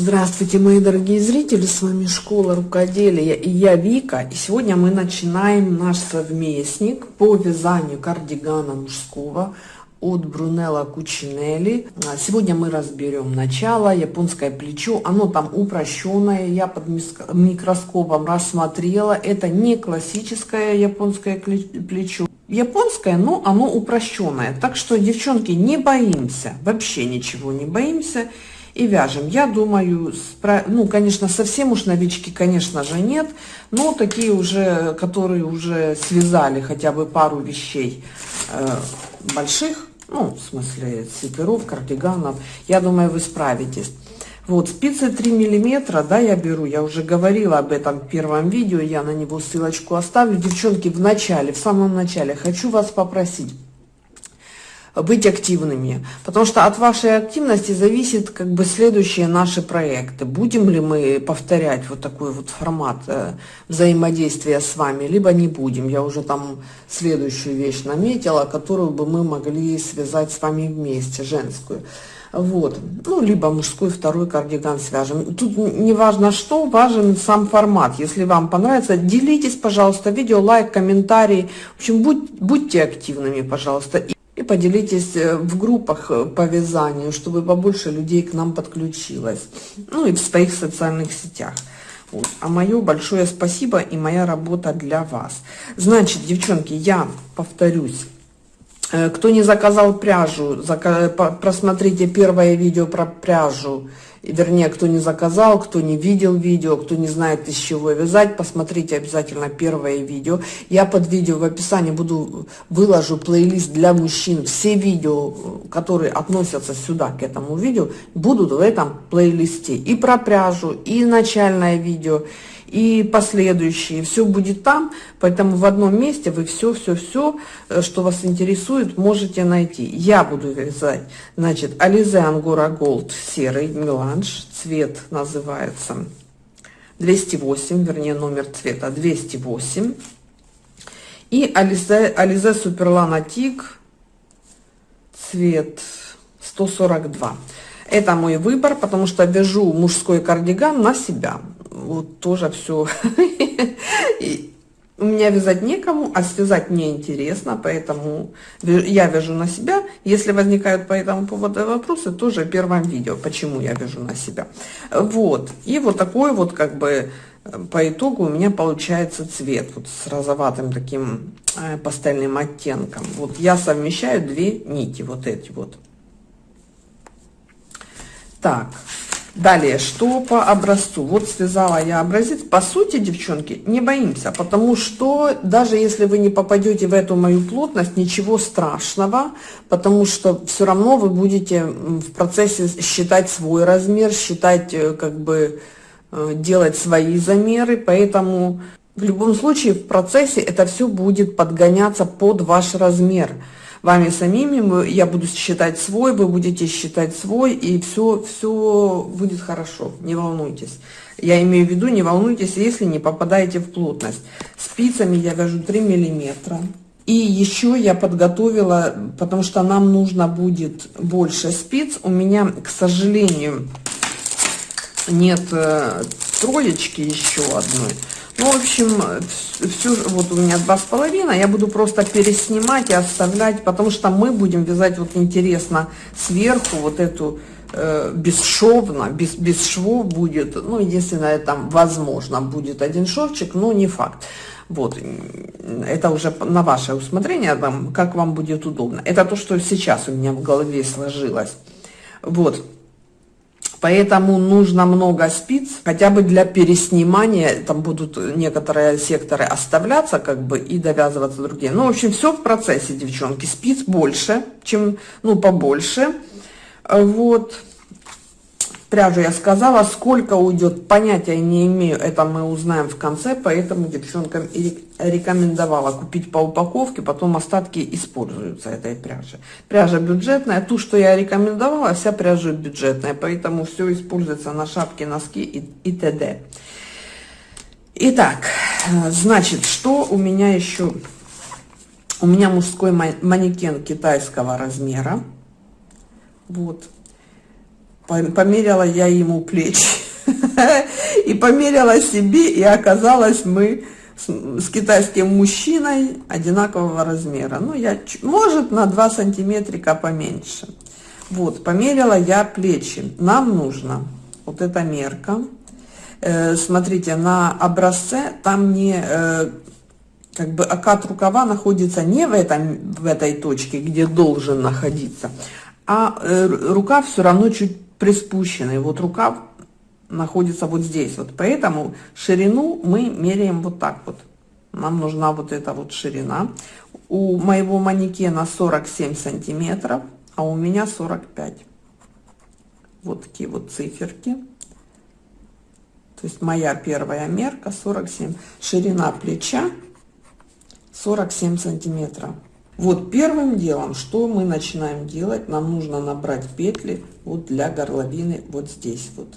Здравствуйте, мои дорогие зрители, с вами Школа Рукоделия и я Вика. И сегодня мы начинаем наш совместник по вязанию кардигана мужского от Брунелла Кучинелли. Сегодня мы разберем начало, японское плечо. Оно там упрощенное, я под микроскопом рассмотрела. Это не классическое японское плечо. Японское, но оно упрощенное. Так что, девчонки, не боимся, вообще ничего не боимся и вяжем. Я думаю, ну, конечно, совсем уж новички, конечно же, нет, но такие уже, которые уже связали хотя бы пару вещей э, больших, ну, в смысле свитеров, кардиганов, я думаю, вы справитесь. Вот, спицы 3 миллиметра, да, я беру, я уже говорила об этом в первом видео, я на него ссылочку оставлю. Девчонки, в начале, в самом начале хочу вас попросить быть активными, потому что от вашей активности зависит как бы следующие наши проекты. Будем ли мы повторять вот такой вот формат э, взаимодействия с вами, либо не будем. Я уже там следующую вещь наметила, которую бы мы могли связать с вами вместе, женскую. Вот, ну, либо мужской второй кардиган свяжем. Тут не важно что, важен сам формат. Если вам понравится, делитесь, пожалуйста, видео, лайк, комментарий. В общем, будь, будьте активными, пожалуйста и поделитесь э, в группах э, по вязанию, чтобы побольше людей к нам подключилось. Ну и в своих социальных сетях. Вот. А мое большое спасибо и моя работа для вас. Значит, девчонки, я повторюсь. Э, кто не заказал пряжу, просмотрите первое видео про пряжу вернее, кто не заказал, кто не видел видео, кто не знает, из чего вязать, посмотрите обязательно первое видео. Я под видео в описании буду выложу плейлист для мужчин. Все видео, которые относятся сюда, к этому видео, будут в этом плейлисте. И про пряжу, и начальное видео, и последующие. Все будет там, поэтому в одном месте вы все-все-все, э, что вас интересует, можете найти. Я буду вязать, значит, Ализе Ангора Голд серый меланж, цвет называется 208, вернее номер цвета 208. И Ализе, Ализе Суперлана Тик, цвет 142. Это мой выбор, потому что вяжу мужской кардиган на себя вот тоже все. У меня вязать некому, а связать мне интересно, поэтому я вяжу на себя. Если возникают по этому поводу вопросы, тоже в первом видео, почему я вяжу на себя. Вот. И вот такой вот как бы по итогу у меня получается цвет вот с розоватым таким э, пастельным оттенком. Вот я совмещаю две нити, вот эти вот. Так, Далее, что по образцу? Вот связала я образец. По сути, девчонки, не боимся, потому что даже если вы не попадете в эту мою плотность, ничего страшного, потому что все равно вы будете в процессе считать свой размер, считать, э, как бы, э, делать свои замеры, поэтому в любом случае в процессе это все будет подгоняться под ваш размер вами самими, я буду считать свой, вы будете считать свой, и все, все будет хорошо, не волнуйтесь. Я имею в виду, не волнуйтесь, если не попадаете в плотность. Спицами я вяжу 3 миллиметра. И еще я подготовила, потому что нам нужно будет больше спиц. У меня, к сожалению, нет э, троечки еще одной. Ну, в общем, все, вот у меня два с половиной, я буду просто переснимать и оставлять, потому что мы будем вязать, вот интересно, сверху вот эту э, бесшовно, без, без швов будет, ну, единственное, там, возможно, будет один шовчик, но не факт. Вот, это уже на ваше усмотрение, там, как вам будет удобно. Это то, что сейчас у меня в голове сложилось. Вот. Поэтому нужно много спиц, хотя бы для переснимания, там будут некоторые секторы оставляться, как бы, и довязываться другие. Ну, в общем, все в процессе, девчонки. Спиц больше, чем, ну, побольше. Вот пряжу я сказала, сколько уйдет, понятия не имею, это мы узнаем в конце, поэтому девчонкам и рекомендовала купить по упаковке, потом остатки используются этой пряжи. Пряжа бюджетная, ту, что я рекомендовала, вся пряжа бюджетная, поэтому все используется на шапки, носки и, и т.д. Итак, значит, что у меня еще? У меня мужской манекен китайского размера. Вот померила я ему плечи. И померила себе, и оказалось мы с, китайским мужчиной одинакового размера. Ну, я, может, на 2 сантиметрика поменьше. Вот, померила я плечи. Нам нужно, вот эта мерка, э, смотрите, на образце там не, э, как бы окат рукава находится не в, этом, в этой точке, где должен находиться, а э, рукав все равно чуть приспущенный. Вот рукав находится вот здесь. Вот поэтому ширину мы меряем вот так вот. Нам нужна вот эта вот ширина. У моего манекена 47 сантиметров а у меня 45. Вот такие вот циферки. То есть моя первая мерка 47. Ширина плеча 47 сантиметров. Вот первым делом, что мы начинаем делать, нам нужно набрать петли вот для горловины вот здесь вот.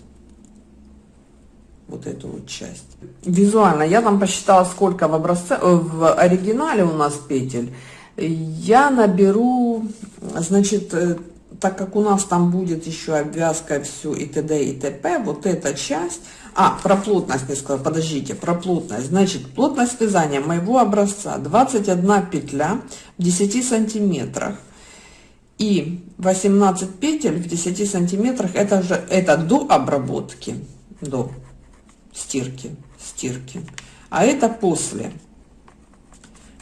Вот эту вот часть. Визуально я там посчитала, сколько в образце, э, в оригинале у нас петель я наберу, значит, э, так как у нас там будет еще обвязка все и т.д. и т.п., вот эта часть, а, про плотность не сказала, подождите, про плотность, значит, плотность вязания моего образца 21 петля в 10 сантиметрах. И 18 петель в 10 сантиметрах, это же, это до обработки, до стирки, стирки, а это после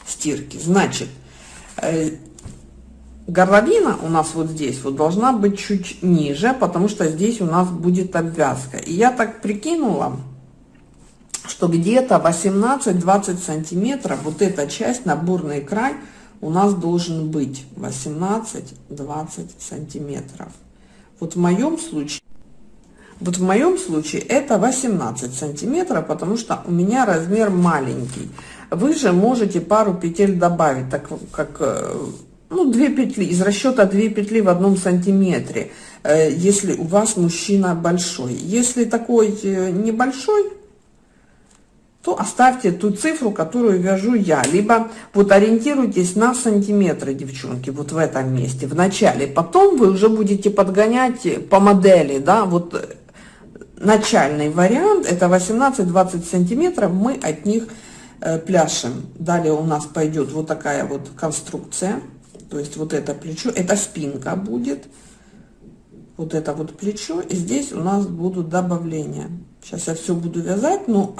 стирки, значит, Э, горловина у нас вот здесь вот должна быть чуть ниже, потому что здесь у нас будет обвязка. И я так прикинула, что где-то 18-20 сантиметров вот эта часть, наборный край, у нас должен быть 18-20 сантиметров. Вот в моем случае, вот в моем случае это 18 сантиметров, потому что у меня размер маленький. Вы же можете пару петель добавить, так как, э, ну, две петли, из расчета две петли в одном сантиметре, э, если у вас мужчина большой. Если такой э, небольшой, то оставьте ту цифру, которую вяжу я. Либо вот ориентируйтесь на сантиметры, девчонки, вот в этом месте, в начале. Потом вы уже будете подгонять по модели, да, вот начальный вариант, это 18-20 сантиметров, мы от них Э, пляшем. Далее у нас пойдет вот такая вот конструкция. То есть вот это плечо, это спинка будет. Вот это вот плечо. И здесь у нас будут добавления. Сейчас я все буду вязать, но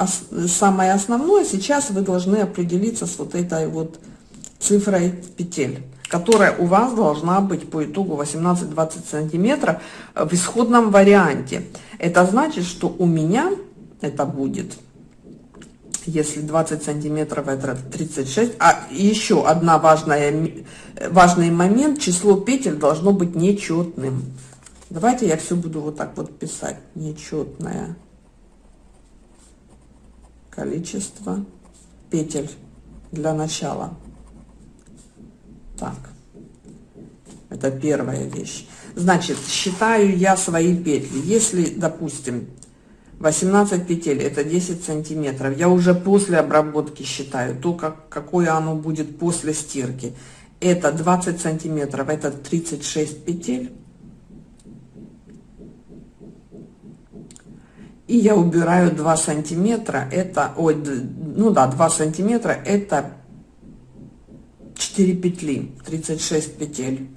самое основное сейчас вы должны определиться с вот этой вот цифрой петель, которая у вас должна быть по итогу 18-20 сантиметров в исходном варианте. Это значит, что у меня это будет если 20 сантиметров это 36 а еще одна важная важный момент. Число петель должно быть нечетным. Давайте я все буду вот так вот писать. Нечетное количество петель для начала. Так. Это первая вещь. Значит считаю я свои петли. Если допустим 18 петель это 10 сантиметров. Я уже после обработки считаю то как какое оно будет после стирки. Это 20 сантиметров это 36 петель. И я убираю 2 сантиметра это ой ну да 2 сантиметра это 4 петли 36 петель.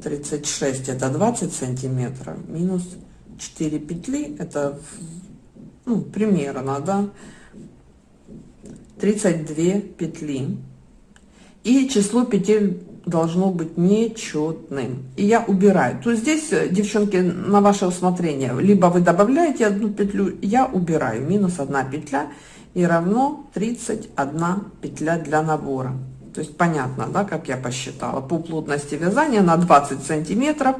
36 это 20 сантиметров минус 4 петли это ну, примерно да. 32 петли. И число петель должно быть нечетным. И я убираю. То здесь девчонки на ваше усмотрение либо вы добавляете одну петлю я убираю. Минус 1 петля и равно 31 петля для набора. То есть понятно да как я посчитала? По плотности вязания на 20 сантиметров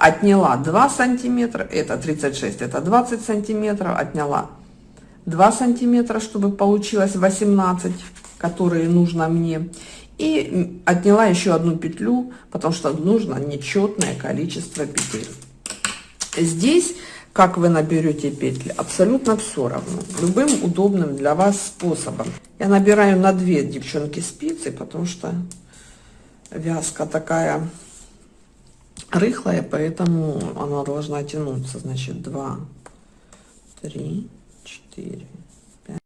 отняла 2 сантиметра, это 36, это 20 сантиметров, отняла 2 сантиметра, чтобы получилось 18, которые нужно мне. И отняла еще одну петлю, потому что нужно нечетное количество петель. Здесь, как вы наберете петли, абсолютно все равно. Любым удобным для вас способом. Я набираю на 2 девчонки спицы, потому что вязка такая рыхлая, поэтому она должна тянуться. Значит, 2, 3, 4, 5.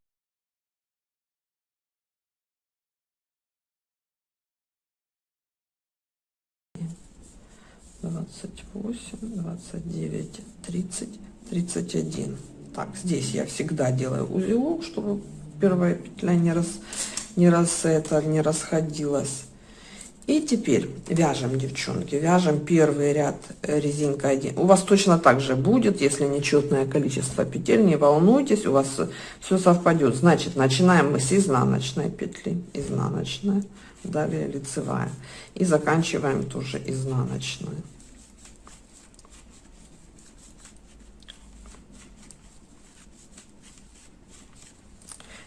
Двадцать восемь, двадцать девять, тридцать, тридцать один. Так, здесь я всегда делаю узелок, чтобы первая петля не раз, не раз это не расходилась. И теперь вяжем, девчонки, вяжем первый ряд э, резинка 1. У вас точно так же будет, если нечетное количество петель, не волнуйтесь, у вас все совпадет. Значит, начинаем мы с изнаночной петли, изнаночная, далее лицевая. И заканчиваем тоже изнаночную.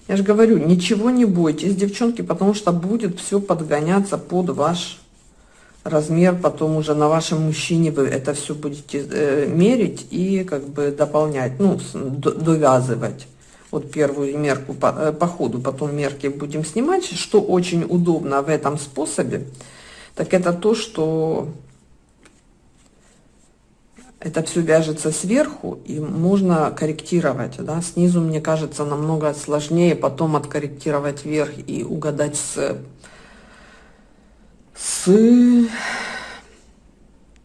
Я же говорю, ничего не бойтесь, девчонки, потому что будет все подгоняться под ваш размер, потом уже на вашем мужчине вы это все будете э, мерить и как бы дополнять, ну, довязывать. Вот первую мерку по, э, по ходу, потом мерки будем снимать. Что очень удобно в этом способе, так это то, что это все вяжется сверху, и можно корректировать, да, снизу, мне кажется, намного сложнее потом откорректировать вверх и угадать с, с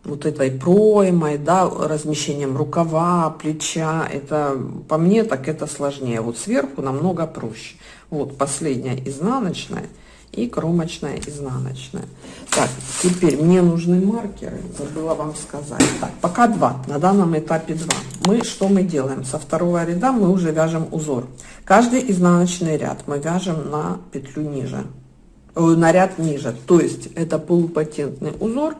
вот этой проймой, да, размещением рукава, плеча, это, по мне, так это сложнее, вот сверху намного проще. Вот последняя изнаночная, и кромочная изнаночная. Так, теперь мне нужны маркеры, забыла вам сказать. Так, пока два, на данном этапе два. Мы что мы делаем? Со второго ряда мы уже вяжем узор. Каждый изнаночный ряд мы вяжем на петлю ниже, э, на ряд ниже. То есть это полупатентный узор,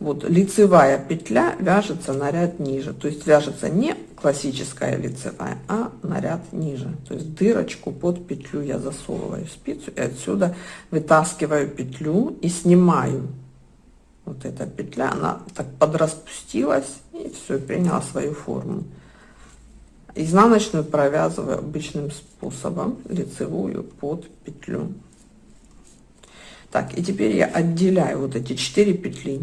вот лицевая петля вяжется на ряд ниже, то есть вяжется не классическая лицевая, а на ряд ниже. То есть дырочку под петлю я засовываю спицу и отсюда вытаскиваю петлю и снимаю. Вот эта петля, она так подраспустилась и все, приняла свою форму. Изнаночную провязываю обычным способом, лицевую под петлю. Так, и теперь я отделяю вот эти 4 петли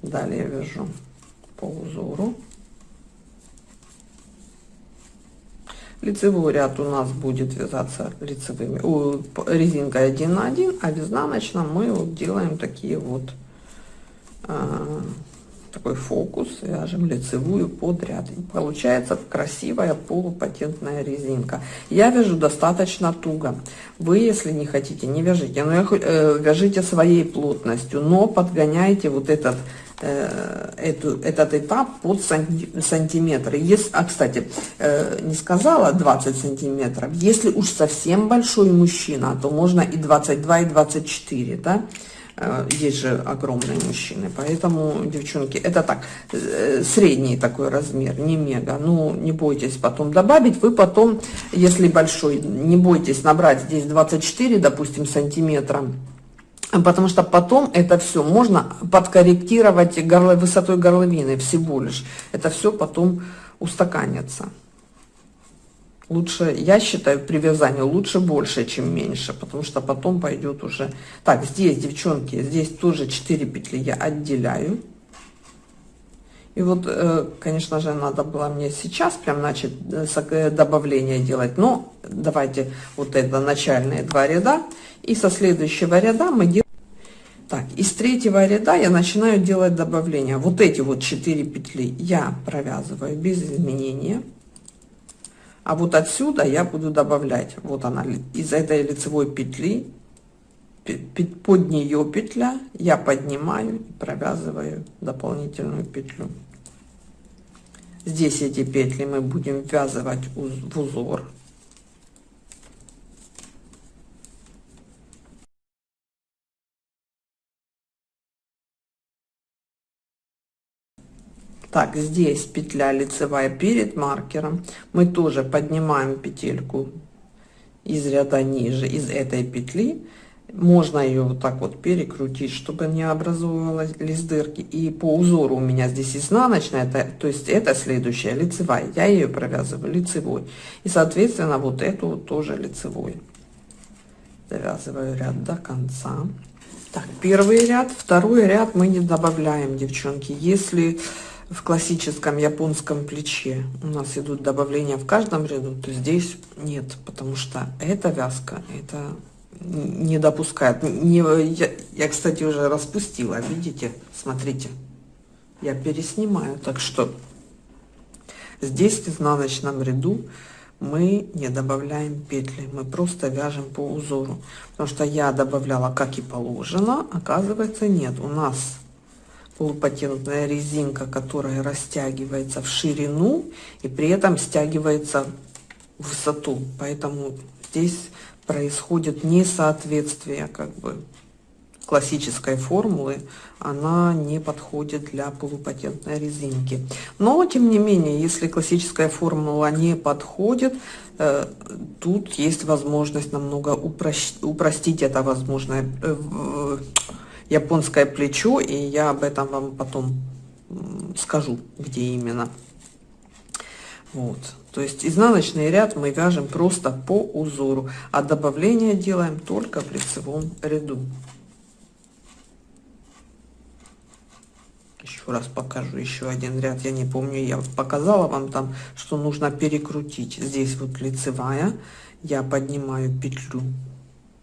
Далее вяжу по узору. Лицевой ряд у нас будет вязаться лицевыми, резинкой 1 на 1, а в изнаночном мы вот делаем такие вот а, такой фокус, вяжем лицевую под ряд. И получается красивая полупатентная резинка. Я вяжу достаточно туго. Вы, если не хотите, не вяжите, но э, вяжите своей плотностью, но подгоняйте вот этот э, эту, этот этап под сантиметры. Если, а, кстати, э, не сказала 20 сантиметров. Если уж совсем большой мужчина, то можно и 22, и 24, да? Э, есть же огромные мужчины, поэтому, девчонки, это так, э, средний такой размер, не мега. Ну, не бойтесь потом добавить. Вы потом, если большой, не бойтесь набрать здесь 24, допустим, сантиметра, потому что потом это все можно подкорректировать горло, высотой горловины всего лишь. Это все потом устаканится лучше, я считаю, при вязании лучше больше, чем меньше, потому что потом пойдет уже... Так, здесь, девчонки, здесь тоже 4 петли я отделяю. И вот, э, конечно же, надо было мне сейчас прям начать э, э, добавление делать, но давайте вот это начальные два ряда, и со следующего ряда мы делаем... Так, из третьего ряда я начинаю делать добавление. Вот эти вот 4 петли я провязываю без изменения. А вот отсюда я буду добавлять, вот она, из этой лицевой петли, под нее петля, я поднимаю и провязываю дополнительную петлю. Здесь эти петли мы будем ввязывать в узор. Так, здесь петля лицевая перед маркером. Мы тоже поднимаем петельку из ряда ниже, из этой петли. Можно ее вот так вот перекрутить, чтобы не образовывалась дырки. И по узору у меня здесь изнаночная, это, то есть это следующая лицевая. Я ее провязываю лицевой. И, соответственно, вот эту вот тоже лицевой. Довязываю ряд до конца. Так, первый ряд, второй ряд мы не добавляем, девчонки. Если в классическом японском плече у нас идут добавления в каждом ряду, то здесь нет, потому что эта вязка, это не допускает. Не, я, я, кстати, уже распустила, видите? Смотрите, я переснимаю, так что здесь в изнаночном ряду мы не добавляем петли, мы просто вяжем по узору. Потому что я добавляла как и положено, оказывается нет. У нас полупатентная резинка, которая растягивается в ширину и при этом стягивается в высоту. Поэтому здесь происходит несоответствие как бы классической формулы, она не подходит для полупатентной резинки. Но, тем не менее, если классическая формула не подходит, э, тут есть возможность намного упрощ... упростить это возможное э, японское плечо, и я об этом вам потом скажу, где именно. Вот. То есть изнаночный ряд мы вяжем просто по узору, а добавление делаем только в лицевом ряду. Еще раз покажу еще один ряд. Я не помню, я показала вам там, что нужно перекрутить. Здесь вот лицевая. Я поднимаю петлю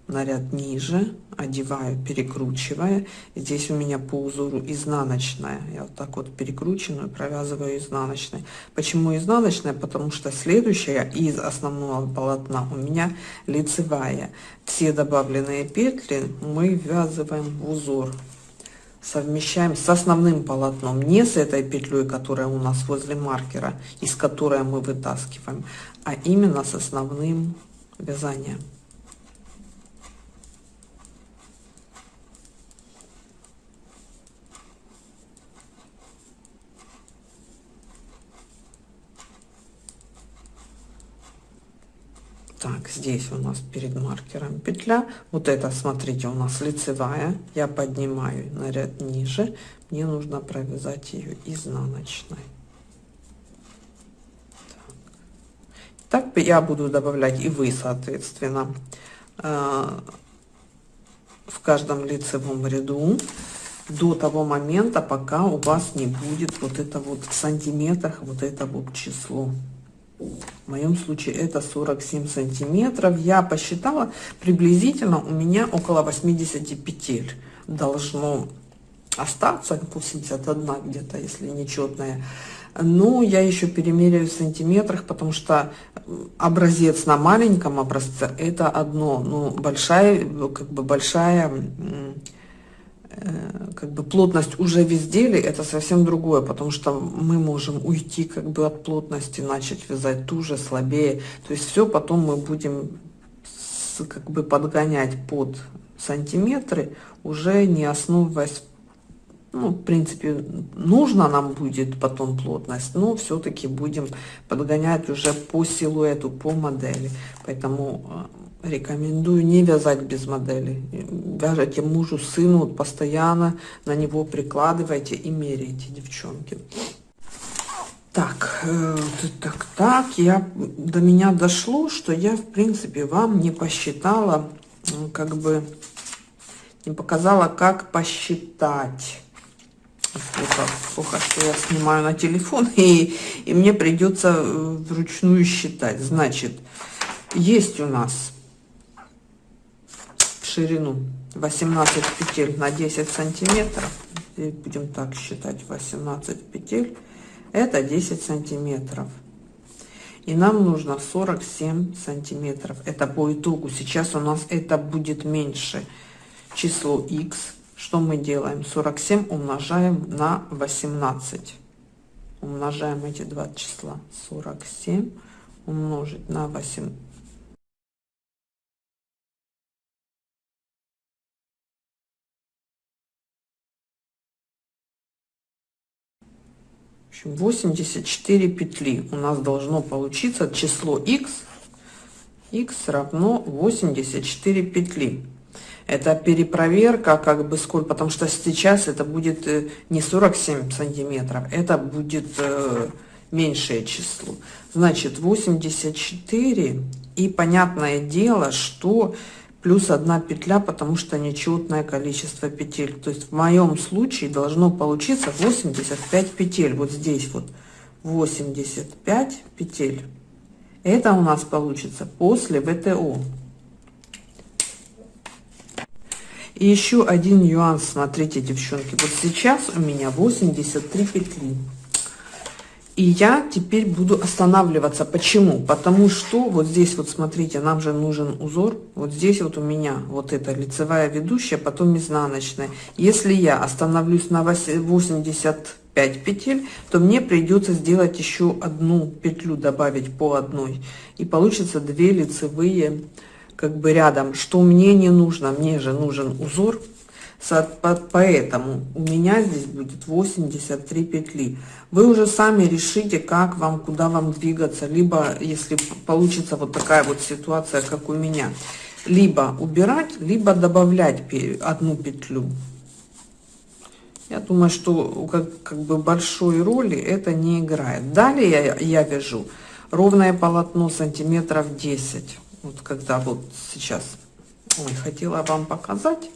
на ряд ниже, одеваю, перекручивая. Здесь у меня по узору изнаночная. Я вот так вот перекрученную провязываю изнаночной. Почему изнаночная? Потому что следующая из основного полотна у меня лицевая. Все добавленные петли мы ввязываем в узор. Совмещаем с основным полотном, не с этой петлей, которая у нас возле маркера, из которой мы вытаскиваем, а именно с основным вязанием. Так, здесь у нас перед маркером петля. Вот это, смотрите, у нас лицевая. Я поднимаю на ряд ниже. Мне нужно провязать ее изнаночной. Так, так я буду добавлять и вы, соответственно, э, в каждом лицевом ряду до того момента, пока у вас не будет вот это вот в сантиметрах, вот это вот число. В моем случае это 47 сантиметров. Я посчитала, приблизительно у меня около 80 петель должно остаться, 81 где-то, если нечетная. Но я еще перемеряю в сантиметрах, потому что образец на маленьком образце это одно, но большая, как бы большая как бы плотность уже в изделии это совсем другое, потому что мы можем уйти как бы от плотности, начать вязать туже, слабее. То есть все потом мы будем как бы подгонять под сантиметры, уже не основываясь, ну, в принципе, нужно нам будет потом плотность, но все-таки будем подгонять уже по силуэту, по модели. Поэтому э, рекомендую не вязать без модели. Вяжите мужу, сыну, постоянно на него прикладывайте и меряйте, девчонки. Так, э, так, так, я, до меня дошло, что я, в принципе, вам не посчитала, как бы, не показала, как посчитать. Плохо, плохо, что я снимаю на телефон, и, и мне придется э, вручную считать. Значит, есть у нас ширину 18 петель на 10 сантиметров. И будем так считать 18 петель это 10 сантиметров. И нам нужно 47 сантиметров. Это по итогу. Сейчас у нас это будет меньше. Число x что мы делаем? 47 умножаем на 18 умножаем эти два числа. 47 умножить на 8 общем, 84 петли у нас должно получиться число x x равно 84 петли это перепроверка как бы сколько потому что сейчас это будет э, не 47 сантиметров это будет э, меньшее число значит 84 и понятное дело что плюс одна петля, потому что нечетное количество петель. То есть в моем случае должно получиться 85 петель. Вот здесь вот 85 петель. Это у нас получится после ВТО. И еще один нюанс, смотрите, девчонки. Вот сейчас у меня 83 петли. И я теперь буду останавливаться. Почему? Потому что вот здесь вот, смотрите, нам же нужен узор. Вот здесь вот у меня вот эта лицевая ведущая, потом изнаночная. Если я остановлюсь на 85 петель, то мне придется сделать еще одну петлю, добавить по одной. И получится две лицевые как бы рядом. Что мне не нужно? Мне же нужен узор. Поэтому у меня здесь будет 83 петли. Вы уже сами решите, как вам, куда вам двигаться. Либо, если получится вот такая вот ситуация, как у меня, либо убирать, либо добавлять одну петлю. Я думаю, что как, как бы большой роли это не играет. Далее я, я вяжу ровное полотно сантиметров 10. Вот когда вот сейчас, ой, хотела вам показать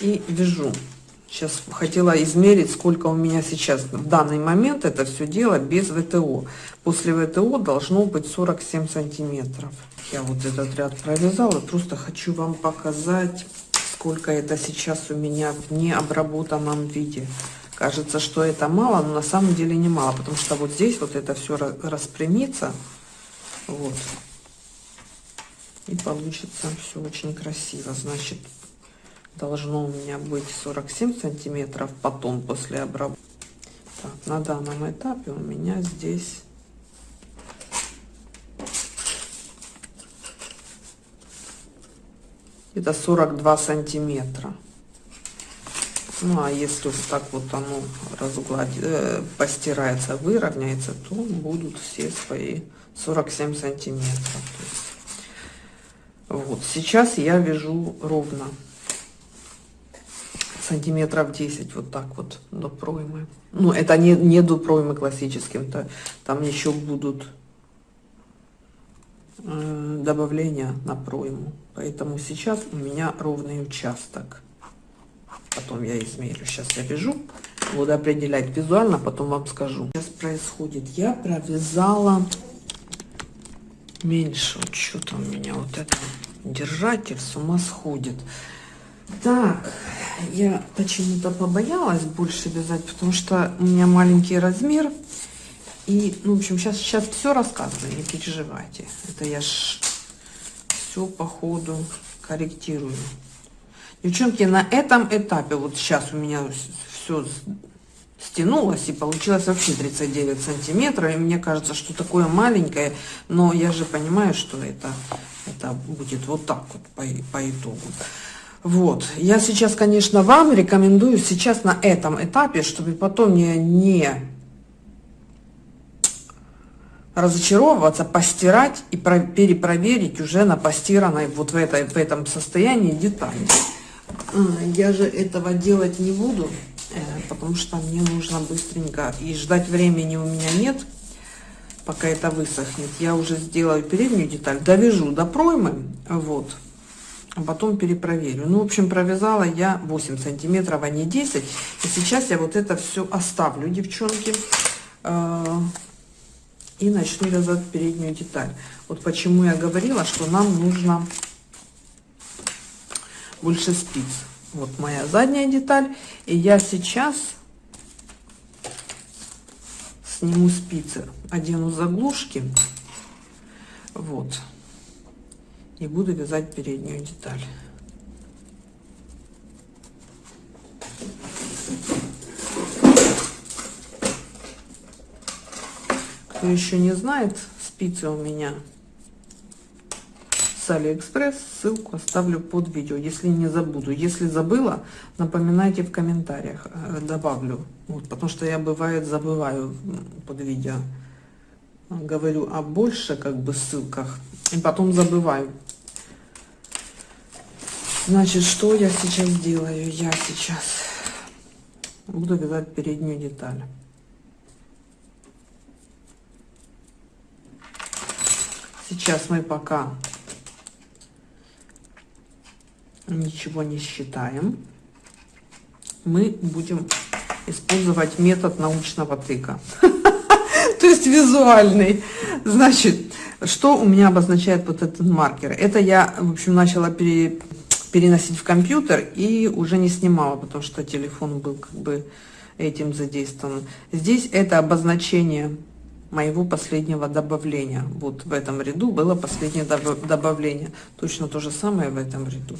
и вяжу. Сейчас хотела измерить, сколько у меня сейчас в данный момент это все дело без ВТО. После ВТО должно быть 47 сантиметров. Я вот этот ряд провязала, просто хочу вам показать, сколько это сейчас у меня в необработанном виде. Кажется, что это мало, но на самом деле не мало, потому что вот здесь вот это все распрямится. Вот. И получится все очень красиво. Значит, должно у меня быть 47 сантиметров потом после обработки. На данном этапе у меня здесь это 42 сантиметра. Ну, а если вот так вот оно разгладит, э, постирается, выровняется, то будут все свои 47 сантиметров. Вот, сейчас я вяжу ровно сантиметров 10 вот так вот до проймы. Ну, это не, не до проймы классическим, то там еще будут э, добавления на пройму. Поэтому сейчас у меня ровный участок. Потом я измерю. Сейчас я вяжу. Буду определять визуально, потом вам скажу. Сейчас происходит. Я провязала меньше. Вот что-то у меня вот это держатель с ума сходит. Так, я почему-то побоялась больше вязать, потому что у меня маленький размер. И, ну, в общем, сейчас, сейчас все рассказываю, не переживайте. Это я ж все по ходу корректирую. Девчонки, на этом этапе, вот сейчас у меня все стянулось и получилось вообще 39 сантиметров. И мне кажется, что такое маленькое, но я же понимаю, что это, это будет вот так вот по, по итогу. Вот. Я сейчас, конечно, вам рекомендую сейчас на этом этапе, чтобы потом не, не разочаровываться, постирать и про, перепроверить уже на постиранной вот в, этой, в этом состоянии детали. А, я же этого делать не буду, э, потому что мне нужно быстренько, и ждать времени у меня нет, пока это высохнет. Я уже сделаю переднюю деталь, довяжу до проймы, вот, а потом перепроверю. Ну, в общем, провязала я 8 сантиметров, а не 10. И сейчас я вот это все оставлю, девчонки, э, и начну вязать переднюю деталь. Вот почему я говорила, что нам нужно больше спиц. Вот моя задняя деталь. И я сейчас сниму спицы, одену заглушки. Вот и буду вязать переднюю деталь. Кто еще не знает, спицы у меня с Алиэкспресс. Ссылку оставлю под видео, если не забуду. Если забыла, напоминайте в комментариях, э, добавлю. Вот, потому что я бывает забываю под видео. Говорю о больше как бы ссылках и потом забываю. Значит, что я сейчас делаю? Я сейчас буду вязать переднюю деталь. Сейчас мы пока ничего не считаем. Мы будем использовать метод научного тыка. То есть визуальный. Значит, что у меня обозначает вот этот маркер? Это я, в общем, начала пере, переносить в компьютер и уже не снимала, потому что телефон был как бы этим задействован. Здесь это обозначение моего последнего добавления. Вот в этом ряду было последнее добавление. Точно то же самое в этом ряду.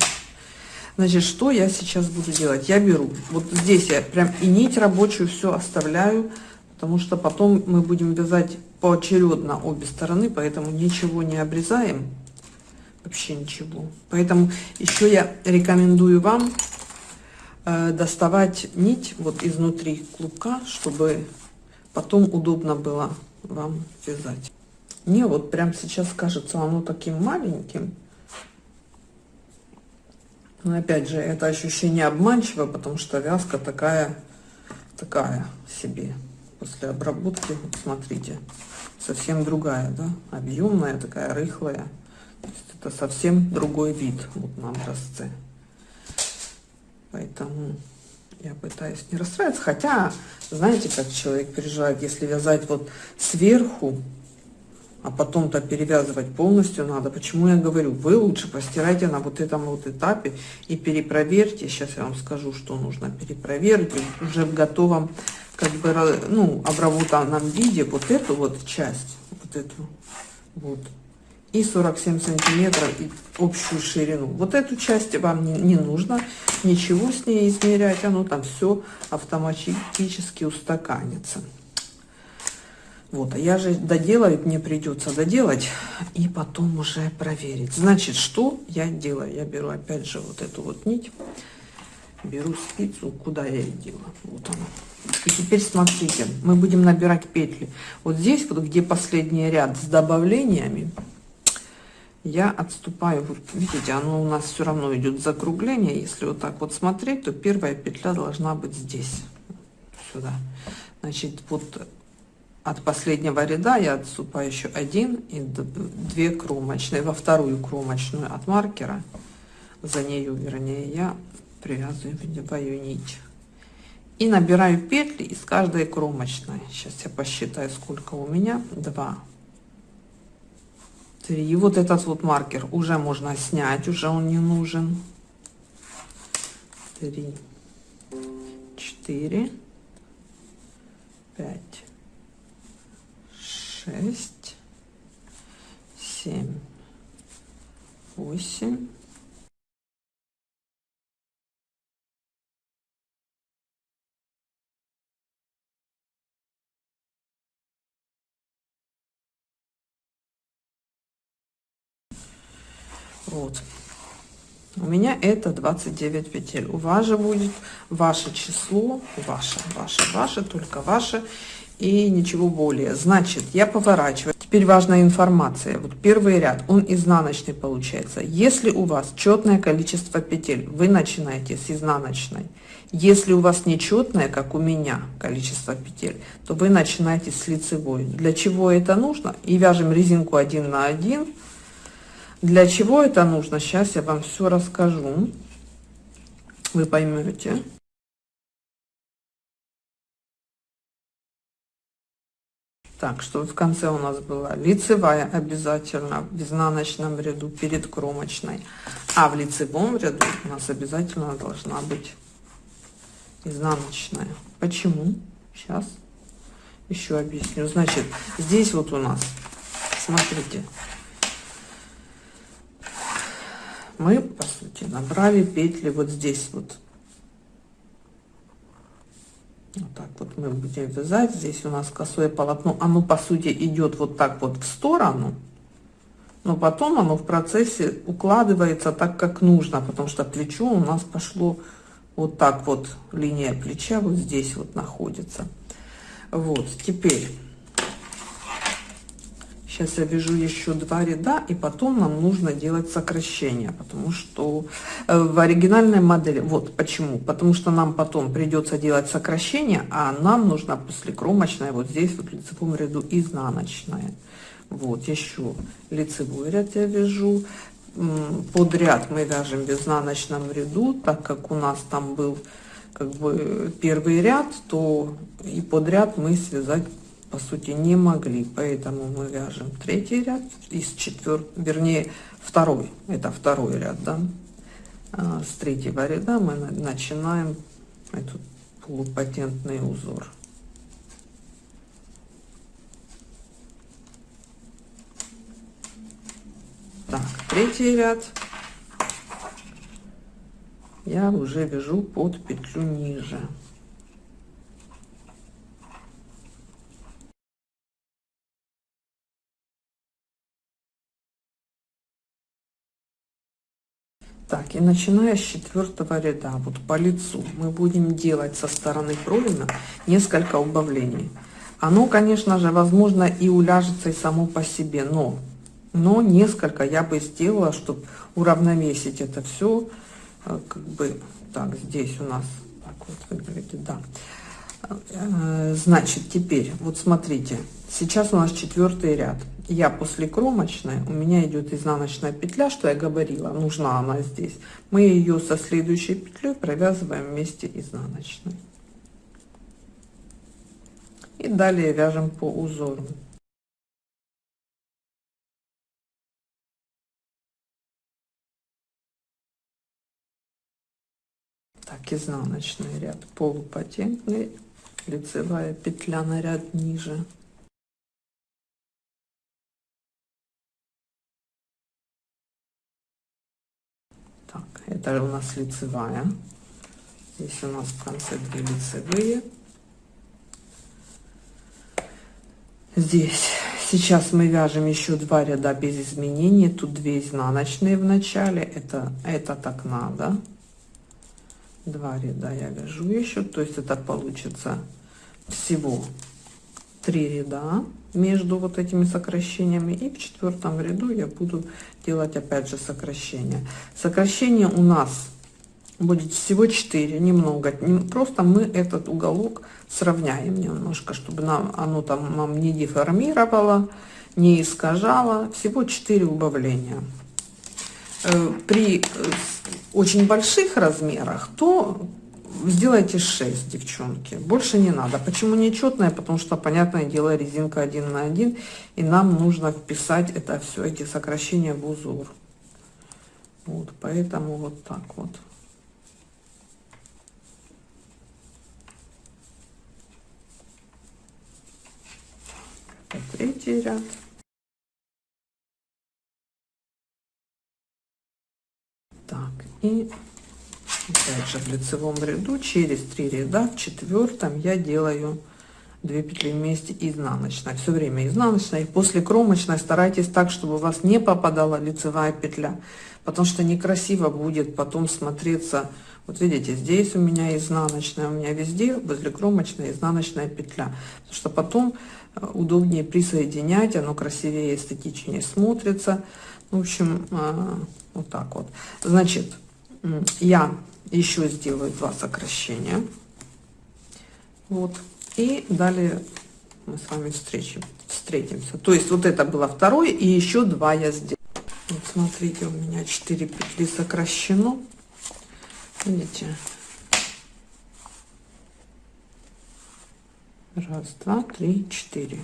Значит, что я сейчас буду делать? Я беру, вот здесь я прям и нить рабочую все оставляю, потому что потом мы будем вязать поочередно обе стороны, поэтому ничего не обрезаем, вообще ничего. Поэтому еще я рекомендую вам э, доставать нить вот изнутри клубка, чтобы потом удобно было вам вязать. Мне вот прям сейчас кажется оно таким маленьким. Но опять же, это ощущение обманчиво, потому что вязка такая, такая себе. После обработки, вот смотрите, совсем другая, да, объемная, такая рыхлая. То есть это совсем другой вид вот на образце. Поэтому я пытаюсь не расстраиваться. Хотя, знаете, как человек переживает, если вязать вот сверху, а потом-то перевязывать полностью надо. Почему я говорю, вы лучше постирайте на вот этом вот этапе и перепроверьте. Сейчас я вам скажу, что нужно перепроверить уже в готовом, как бы, ну, обработанном виде вот эту вот часть, вот эту вот и 47 сантиметров и общую ширину. Вот эту часть вам не, не нужно ничего с ней измерять, оно там все автоматически устаканится. Вот, а я же доделаю, мне придется доделать и потом уже проверить. Значит, что я делаю? Я беру опять же вот эту вот нить, беру спицу, куда я ее делаю, вот она. И теперь смотрите, мы будем набирать петли. Вот здесь, вот где последний ряд с добавлениями, я отступаю, вот видите, оно у нас все равно идет закругление. Если вот так вот смотреть, то первая петля должна быть здесь, сюда. Значит, вот от последнего ряда я отступаю еще один и две кромочные, во вторую кромочную от маркера, за нее, вернее, я привязываю нить. И набираю петли из каждой кромочной. Сейчас я посчитаю, сколько у меня. 2, 3. И вот этот вот маркер уже можно снять, уже он не нужен. 3, 4, 5, шесть, семь, восемь. Вот. У меня это 29 петель. У вас же будет ваше число, ваше, ваше, ваше, только ваше и ничего более. Значит, я поворачиваю. Теперь важная информация. Вот первый ряд, он изнаночный получается. Если у вас четное количество петель, вы начинаете с изнаночной. Если у вас нечетное, как у меня, количество петель, то вы начинаете с лицевой. Для чего это нужно? И вяжем резинку один на один. Для чего это нужно? Сейчас я вам все расскажу. Вы поймете. Так, что в конце у нас была лицевая обязательно в изнаночном ряду перед кромочной. А в лицевом ряду у нас обязательно должна быть изнаночная. Почему? Сейчас еще объясню. Значит, здесь вот у нас, смотрите, мы, по сути, набрали петли вот здесь вот вот так вот мы будем вязать. Здесь у нас косое полотно. Оно, по сути, идет вот так вот в сторону. Но потом оно в процессе укладывается так, как нужно. Потому что плечо у нас пошло вот так вот. Линия плеча вот здесь вот находится. Вот, теперь Сейчас я вяжу еще два ряда, и потом нам нужно делать сокращение, потому что э, в оригинальной модели, вот почему, потому что нам потом придется делать сокращение, а нам нужно после кромочной вот здесь вот в лицевом ряду изнаночная. Вот еще лицевой ряд я вяжу, под ряд мы вяжем в изнаночном ряду, так как у нас там был как бы первый ряд, то и под ряд мы связать по сути не могли, поэтому мы вяжем третий ряд из четвертого, вернее второй, это второй ряд, да, а, с третьего ряда мы начинаем этот полупатентный узор. Так, третий ряд я уже вяжу под петлю ниже. Так, и начиная с четвертого ряда, вот по лицу, мы будем делать со стороны пролина несколько убавлений. Оно, конечно же, возможно и уляжется и само по себе, но но несколько я бы сделала, чтобы уравновесить это все, э, как бы, так, здесь у нас, так вот выглядит, да. Э, значит, теперь, вот смотрите, сейчас у нас четвертый ряд. Я после кромочной, у меня идет изнаночная петля, что я говорила, нужна она здесь. Мы ее со следующей петлей провязываем вместе изнаночной. И далее вяжем по узору. так изнаночный ряд полупатентный лицевая петля на ряд ниже. Так это у нас лицевая. Здесь у нас в конце две лицевые. Здесь сейчас мы вяжем еще два ряда без изменений. Тут две изнаночные в начале. Это это так надо два ряда я вяжу еще то есть это получится всего три ряда между вот этими сокращениями. И в четвертом ряду я буду делать опять же сокращение сокращение у нас будет всего 4 немного. Просто мы этот уголок сравняем немножко чтобы нам оно там нам не деформировало не искажало. Всего 4 убавления при э, очень больших размерах, то сделайте 6, девчонки. Больше не надо. Почему нечетная? Потому что, понятное дело, резинка 1 на 1, и нам нужно вписать это все, эти сокращения в узор. Вот, поэтому вот так вот. Третий ряд. И опять же в лицевом ряду через три ряда в четвертом я делаю 2 петли вместе изнаночной. Все время изнаночной после кромочной старайтесь так чтобы у вас не попадала лицевая петля потому что некрасиво будет потом смотреться. Вот видите здесь у меня изнаночная у меня везде возле кромочной изнаночная петля потому что потом э, удобнее присоединять оно красивее эстетичнее смотрится в общем э, вот так вот. Значит я еще сделаю два сокращения. Вот. И далее мы с вами встречим встретимся. То есть вот это было второй и еще два я сделала. Вот смотрите у меня 4 петли сокращено. Видите? Раз два три четыре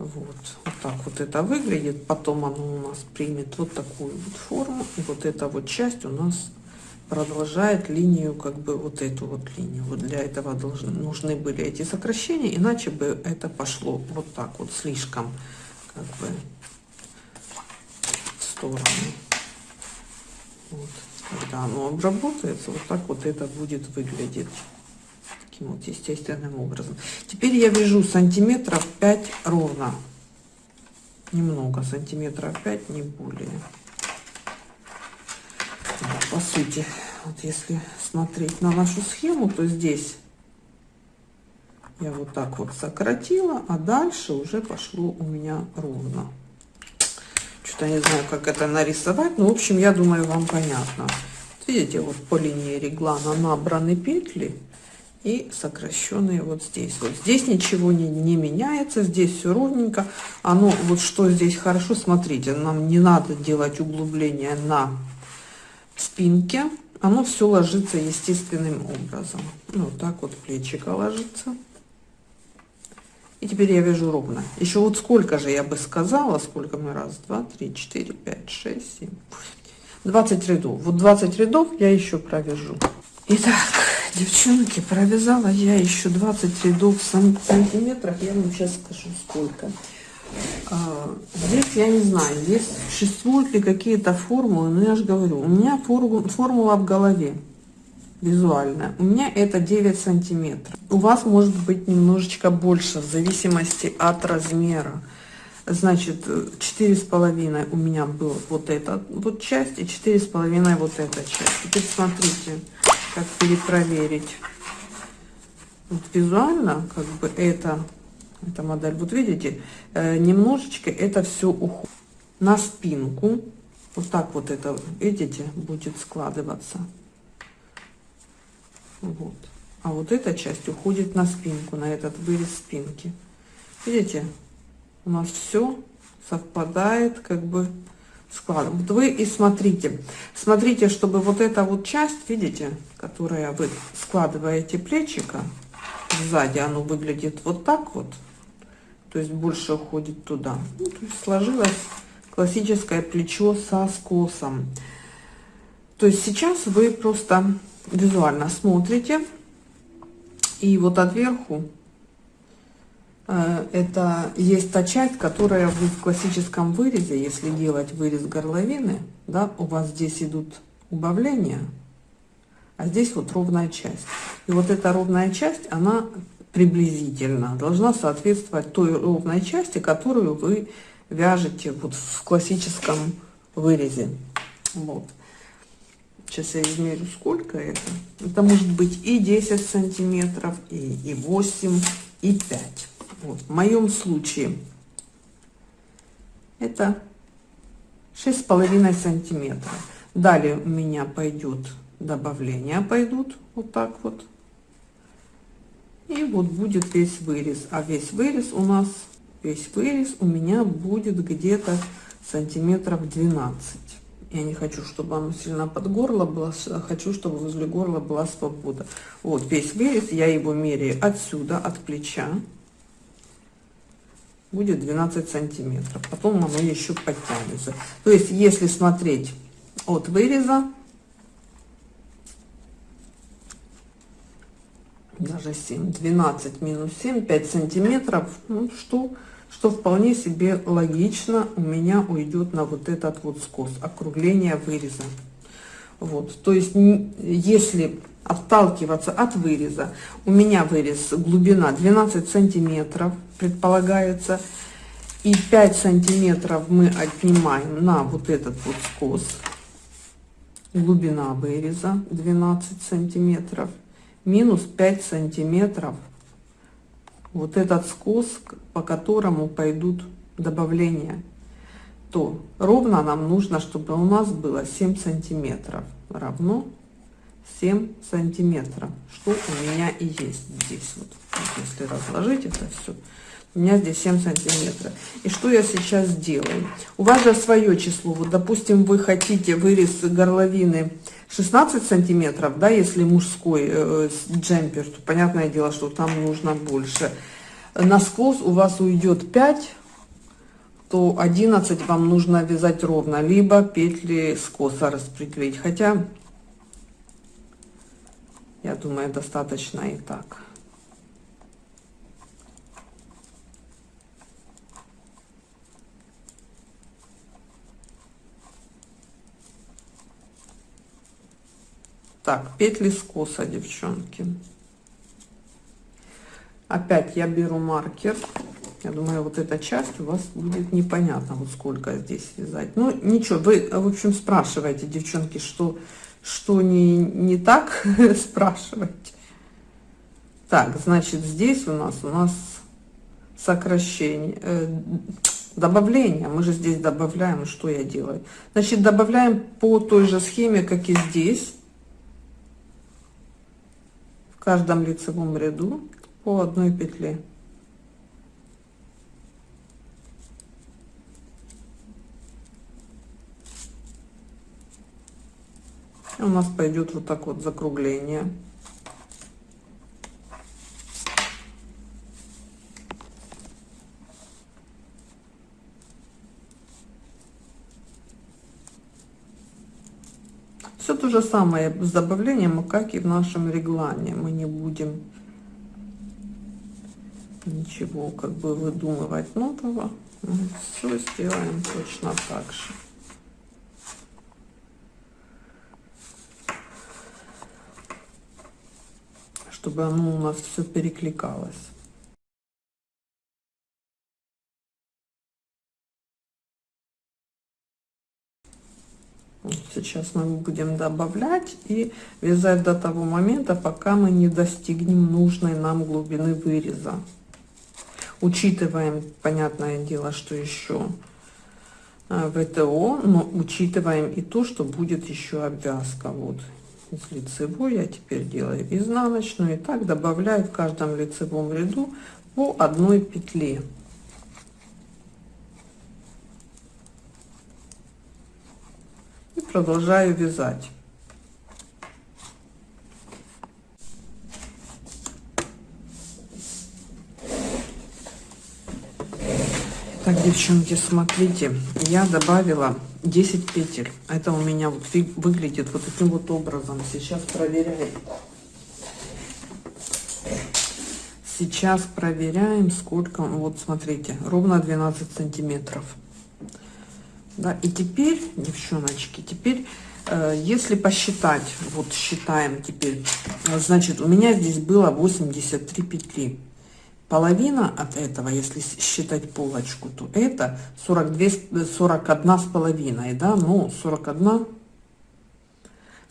вот, вот так вот это выглядит. Потом оно у нас примет вот такую вот форму. И вот эта вот часть у нас продолжает линию, как бы вот эту вот линию. Вот для этого должны, нужны были эти сокращения, иначе бы это пошло вот так вот слишком, как бы в сторону. Вот. Когда оно обработается, вот так вот это будет выглядеть вот естественным образом. Теперь я вяжу сантиметров 5 ровно. Немного, сантиметров 5, не более. По сути, вот если смотреть на нашу схему, то здесь я вот так вот сократила, а дальше уже пошло у меня ровно. Что-то не знаю, как это нарисовать, но в общем, я думаю, вам понятно. Видите, вот по линии реглана набраны петли, и сокращенные вот здесь. Вот здесь ничего не, не меняется, здесь все ровненько. Оно, вот что здесь хорошо, смотрите, нам не надо делать углубление на спинке. Оно все ложится естественным образом. Ну, вот так вот плечико ложится. И теперь я вяжу ровно. Еще вот сколько же я бы сказала, сколько мы, раз, два, три, четыре, пять, шесть, семь, восемь, 20 рядов. Вот 20 рядов я еще провяжу. Итак, девчонки, провязала я еще 20 рядов в сантиметрах. Я вам сейчас скажу, сколько. А, здесь я не знаю, здесь существуют ли какие-то формулы, но я же говорю, у меня формула, в голове визуальная. У меня это 9 сантиметров. У вас может быть немножечко больше, в зависимости от размера. Значит, четыре с половиной у меня был вот эта вот часть и четыре с половиной вот эта часть. Теперь смотрите, как перепроверить. Вот визуально, как бы это, эта модель, вот видите, э, немножечко это все уходит на спинку. Вот так вот это, видите, будет складываться. Вот. А вот эта часть уходит на спинку, на этот вырез спинки. Видите, у нас все совпадает, как бы складом. Вот вы и смотрите, смотрите, чтобы вот эта вот часть, видите, которая вы складываете плечика, сзади оно выглядит вот так вот, то есть больше уходит туда. Ну, то есть сложилось классическое плечо со скосом. То есть сейчас вы просто визуально смотрите, и вот отверху Э, это есть та часть, которая в классическом вырезе, если делать вырез горловины, да, у вас здесь идут убавления, а здесь вот ровная часть. И вот эта ровная часть, она приблизительно должна соответствовать той ровной части, которую вы вяжете вот в классическом вырезе. Вот. Сейчас я измерю, сколько это. Это может быть и 10 сантиметров, и, и 8, и 5. Вот, в моем случае это шесть с половиной сантиметров. Далее у меня пойдет добавление, пойдут вот так вот. И вот будет весь вырез. А весь вырез у нас, весь вырез у меня будет где-то сантиметров 12. Я не хочу, чтобы оно сильно под горло было, хочу, чтобы возле горла была свобода. Вот весь вырез, я его меряю отсюда, от плеча будет 12 сантиметров потом оно еще подтянется то есть если смотреть от выреза даже 7 12 минус 7 5 сантиметров ну, что что вполне себе логично у меня уйдет на вот этот вот скос округление выреза вот то есть если отталкиваться от выреза. У меня вырез глубина 12 сантиметров предполагается. И 5 сантиметров мы отнимаем на вот этот вот скос. Глубина выреза 12 сантиметров. Минус 5 сантиметров. Вот этот скос, по которому пойдут добавления. То ровно нам нужно, чтобы у нас было 7 сантиметров. Равно 7 сантиметров, что у меня и есть здесь. Вот, если разложить это все, у меня здесь 7 сантиметров. И что я сейчас делаю? У вас же свое число. Вот, допустим, вы хотите вырез горловины 16 сантиметров, да, если мужской э, джемпер, то понятное дело, что там нужно больше. Насквозь у вас уйдет 5, то 11 вам нужно вязать ровно, либо петли скоса распределить. Хотя я думаю, достаточно и так. Так, петли скоса, девчонки. Опять я беру маркер. Я думаю, вот эта часть у вас будет непонятно, вот сколько здесь вязать. Ну, ничего, вы, в общем, спрашиваете, девчонки, что что не, не так, спрашивать. Так, значит, здесь у нас, у нас сокращение, э, добавление. Мы же здесь добавляем, что я делаю? Значит, добавляем по той же схеме, как и здесь. В каждом лицевом ряду по одной петле. У нас пойдет вот так вот закругление Все то же самое с добавлением, как и в нашем реглане. Мы не будем ничего как бы выдумывать нового. Все сделаем точно так же. Чтобы оно у нас все перекликалось. Сейчас мы будем добавлять и вязать до того момента, пока мы не достигнем нужной нам глубины выреза. Учитываем, понятное дело, что еще э, ВТО, но учитываем и то, что будет еще обвязка. Вот из лицевой я теперь делаю изнаночную и так добавляю в каждом лицевом ряду по одной петле. Продолжаю вязать. Так, девчонки, смотрите, я добавила 10 петель. Это у меня вот выглядит вот таким вот образом. Сейчас проверяем. Сейчас проверяем, сколько, вот смотрите, ровно 12 сантиметров. Да, и теперь, девчоночки, теперь, э, если посчитать, вот считаем теперь, значит, у меня здесь было 83 петли. Половина от этого, если считать полочку, то это 42, 41 с половиной, да, ну, 41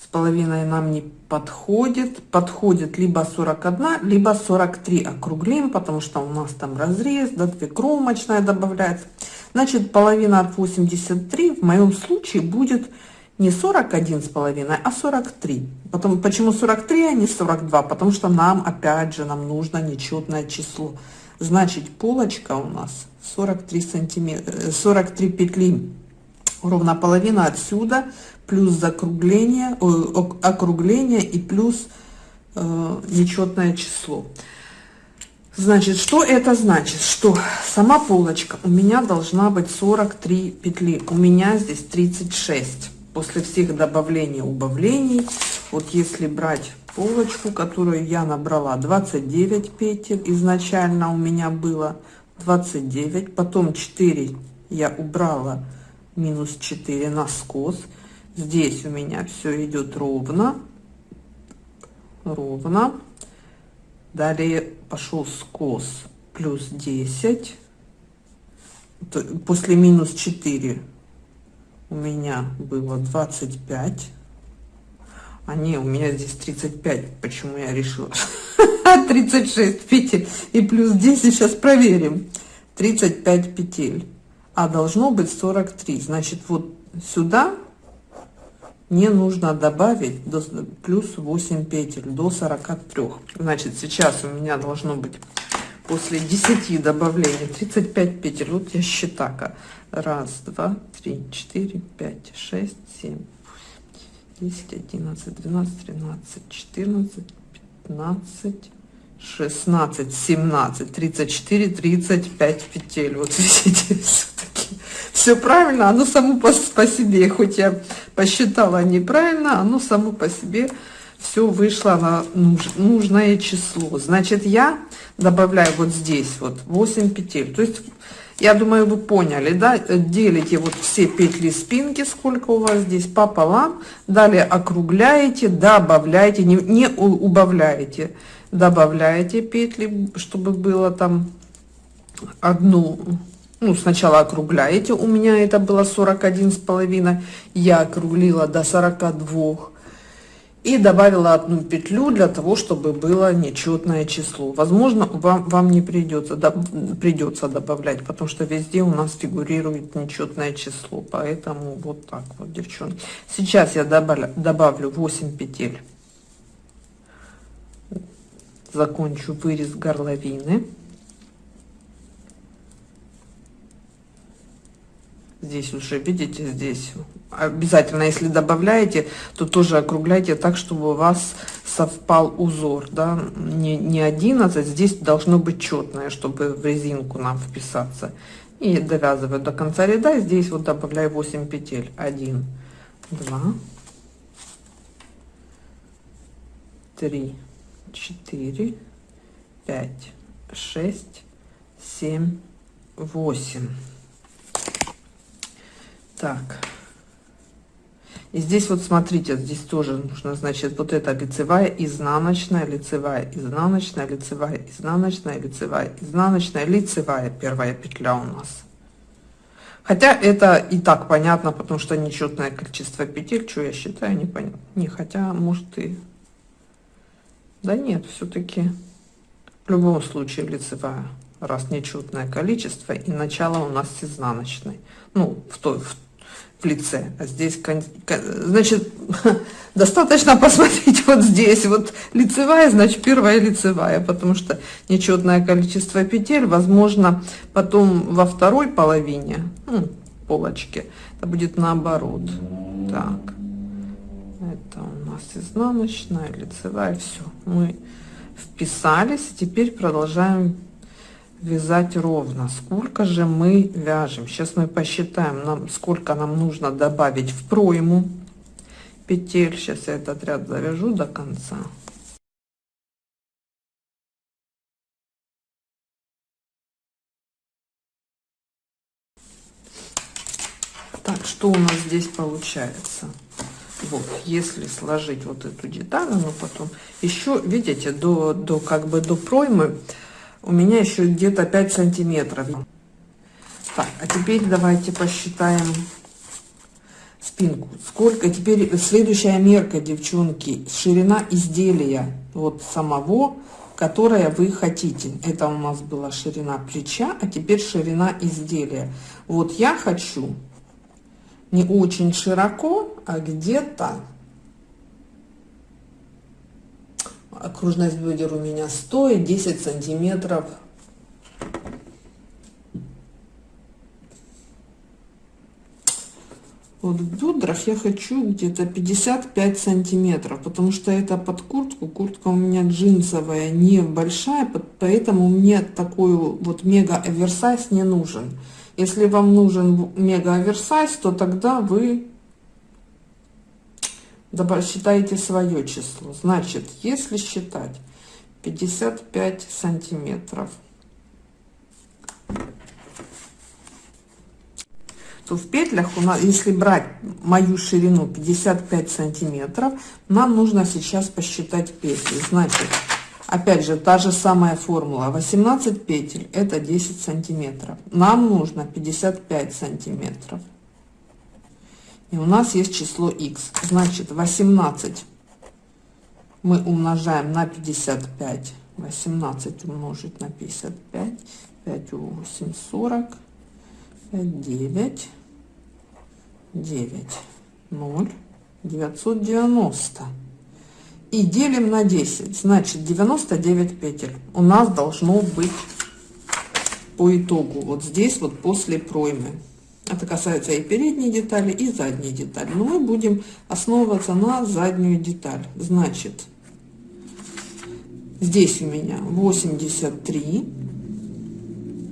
с половиной нам не подходит. Подходит либо 41, либо 43 округлим, потому что у нас там разрез, да, две кромочная добавляется. Значит, половина от 83 в моем случае будет не 41 с половиной, а 43. Потом, почему 43, а не 42? Потому что нам, опять же, нам нужно нечетное число. Значит, полочка у нас 43 сантиметра, 43 петли, ровно половина отсюда, плюс закругление, округление и плюс э, нечетное число. Значит, что это значит? Что сама полочка у меня должна быть 43 петли. У меня здесь 36. После всех добавлений, убавлений, вот если брать полочку, которую я набрала 29 петель, изначально у меня было 29, потом 4 я убрала, минус 4 на скос. Здесь у меня все идет ровно, ровно. Далее пошел скос плюс 10. После минус 4 у меня было 25. А не, у меня здесь 35. Почему я решила? 36 петель и плюс 10. Сейчас проверим. 35 петель. А должно быть 43. Значит, вот сюда мне нужно добавить до, плюс 8 петель до 43 значит сейчас у меня должно быть после 10 добавлений 35 петель. Вот я считаю раз два три четыре пять шесть семь 10 11 12 13 14 15 16 17 34 35 петель вот видите все правильно, оно само по, по себе, хоть я посчитала неправильно, оно само по себе все вышло на нуж, нужное число. Значит, я добавляю вот здесь вот 8 петель. То есть, я думаю, вы поняли, да? Делите вот все петли спинки, сколько у вас здесь, пополам. Далее округляете, добавляете, не, не убавляете. Добавляете петли, чтобы было там одну ну, сначала округляете, у меня это было 41 с половиной, я округлила до 42 и добавила одну петлю для того, чтобы было нечетное число. Возможно, вам, вам не придется, да, придется добавлять, потому что везде у нас фигурирует нечетное число, поэтому вот так вот, девчонки. Сейчас я добавлю, добавлю 8 петель закончу вырез горловины. Здесь уже, видите, здесь обязательно, если добавляете, то тоже округляйте так, чтобы у вас совпал узор, да, не, не 11, здесь должно быть четное, чтобы в резинку нам вписаться. И довязываю до конца ряда, здесь вот добавляю 8 петель. 1, 2, 3, 4, 5, 6, 7, 8. Так. И здесь вот смотрите, здесь тоже нужно, значит, вот это лицевая, изнаночная, лицевая, изнаночная, лицевая, изнаночная, лицевая, изнаночная, лицевая первая петля у нас. Хотя это и так понятно, потому что нечетное количество петель, что я считаю, непонятно. Не, хотя, может и... Да нет, все-таки в любом случае лицевая, раз нечетное количество, и начало у нас изнаночной. Ну, в той, в в лице. А здесь, значит, достаточно посмотреть вот здесь, вот лицевая, значит, первая лицевая, потому что нечетное количество петель, возможно, потом во второй половине, ну, полочки, это будет наоборот. Так, нас изнаночная, лицевая, все, мы вписались, теперь продолжаем вязать ровно. Сколько же мы вяжем? Сейчас мы посчитаем нам сколько нам нужно добавить в пройму. Петель сейчас я этот ряд завяжу до конца. Так что у нас здесь получается вот если сложить вот эту деталь но потом еще видите до до как бы до проймы у меня еще где-то 5 сантиметров. Так а теперь давайте посчитаем спинку. Сколько теперь следующая мерка девчонки ширина изделия вот самого которое вы хотите. Это у нас была ширина плеча а теперь ширина изделия. Вот я хочу не очень широко а где-то. Окружность бедер у меня 100 и 10 сантиметров. Вот в бедрах я хочу где-то 55 сантиметров потому что это под куртку. Куртка у меня джинсовая небольшая поэтому мне такой вот мега оверсайз не нужен если вам нужен мега оверсайз то тогда вы считаете свое число. Значит, если считать 55 сантиметров, то в петлях у нас, если брать мою ширину 55 сантиметров, нам нужно сейчас посчитать петли. Значит, опять же, та же самая формула. 18 петель это 10 сантиметров. Нам нужно 55 сантиметров. И у нас есть число x. Значит, 18 мы умножаем на 55. 18 умножить на 55. 5 8, 40. 5, 9. 9. 0. 990. И делим на 10. Значит, 99 петель у нас должно быть по итогу. Вот здесь вот после проймы. Это касается и передней детали, и задней детали. Но мы будем основываться на заднюю деталь. Значит, здесь у меня 83.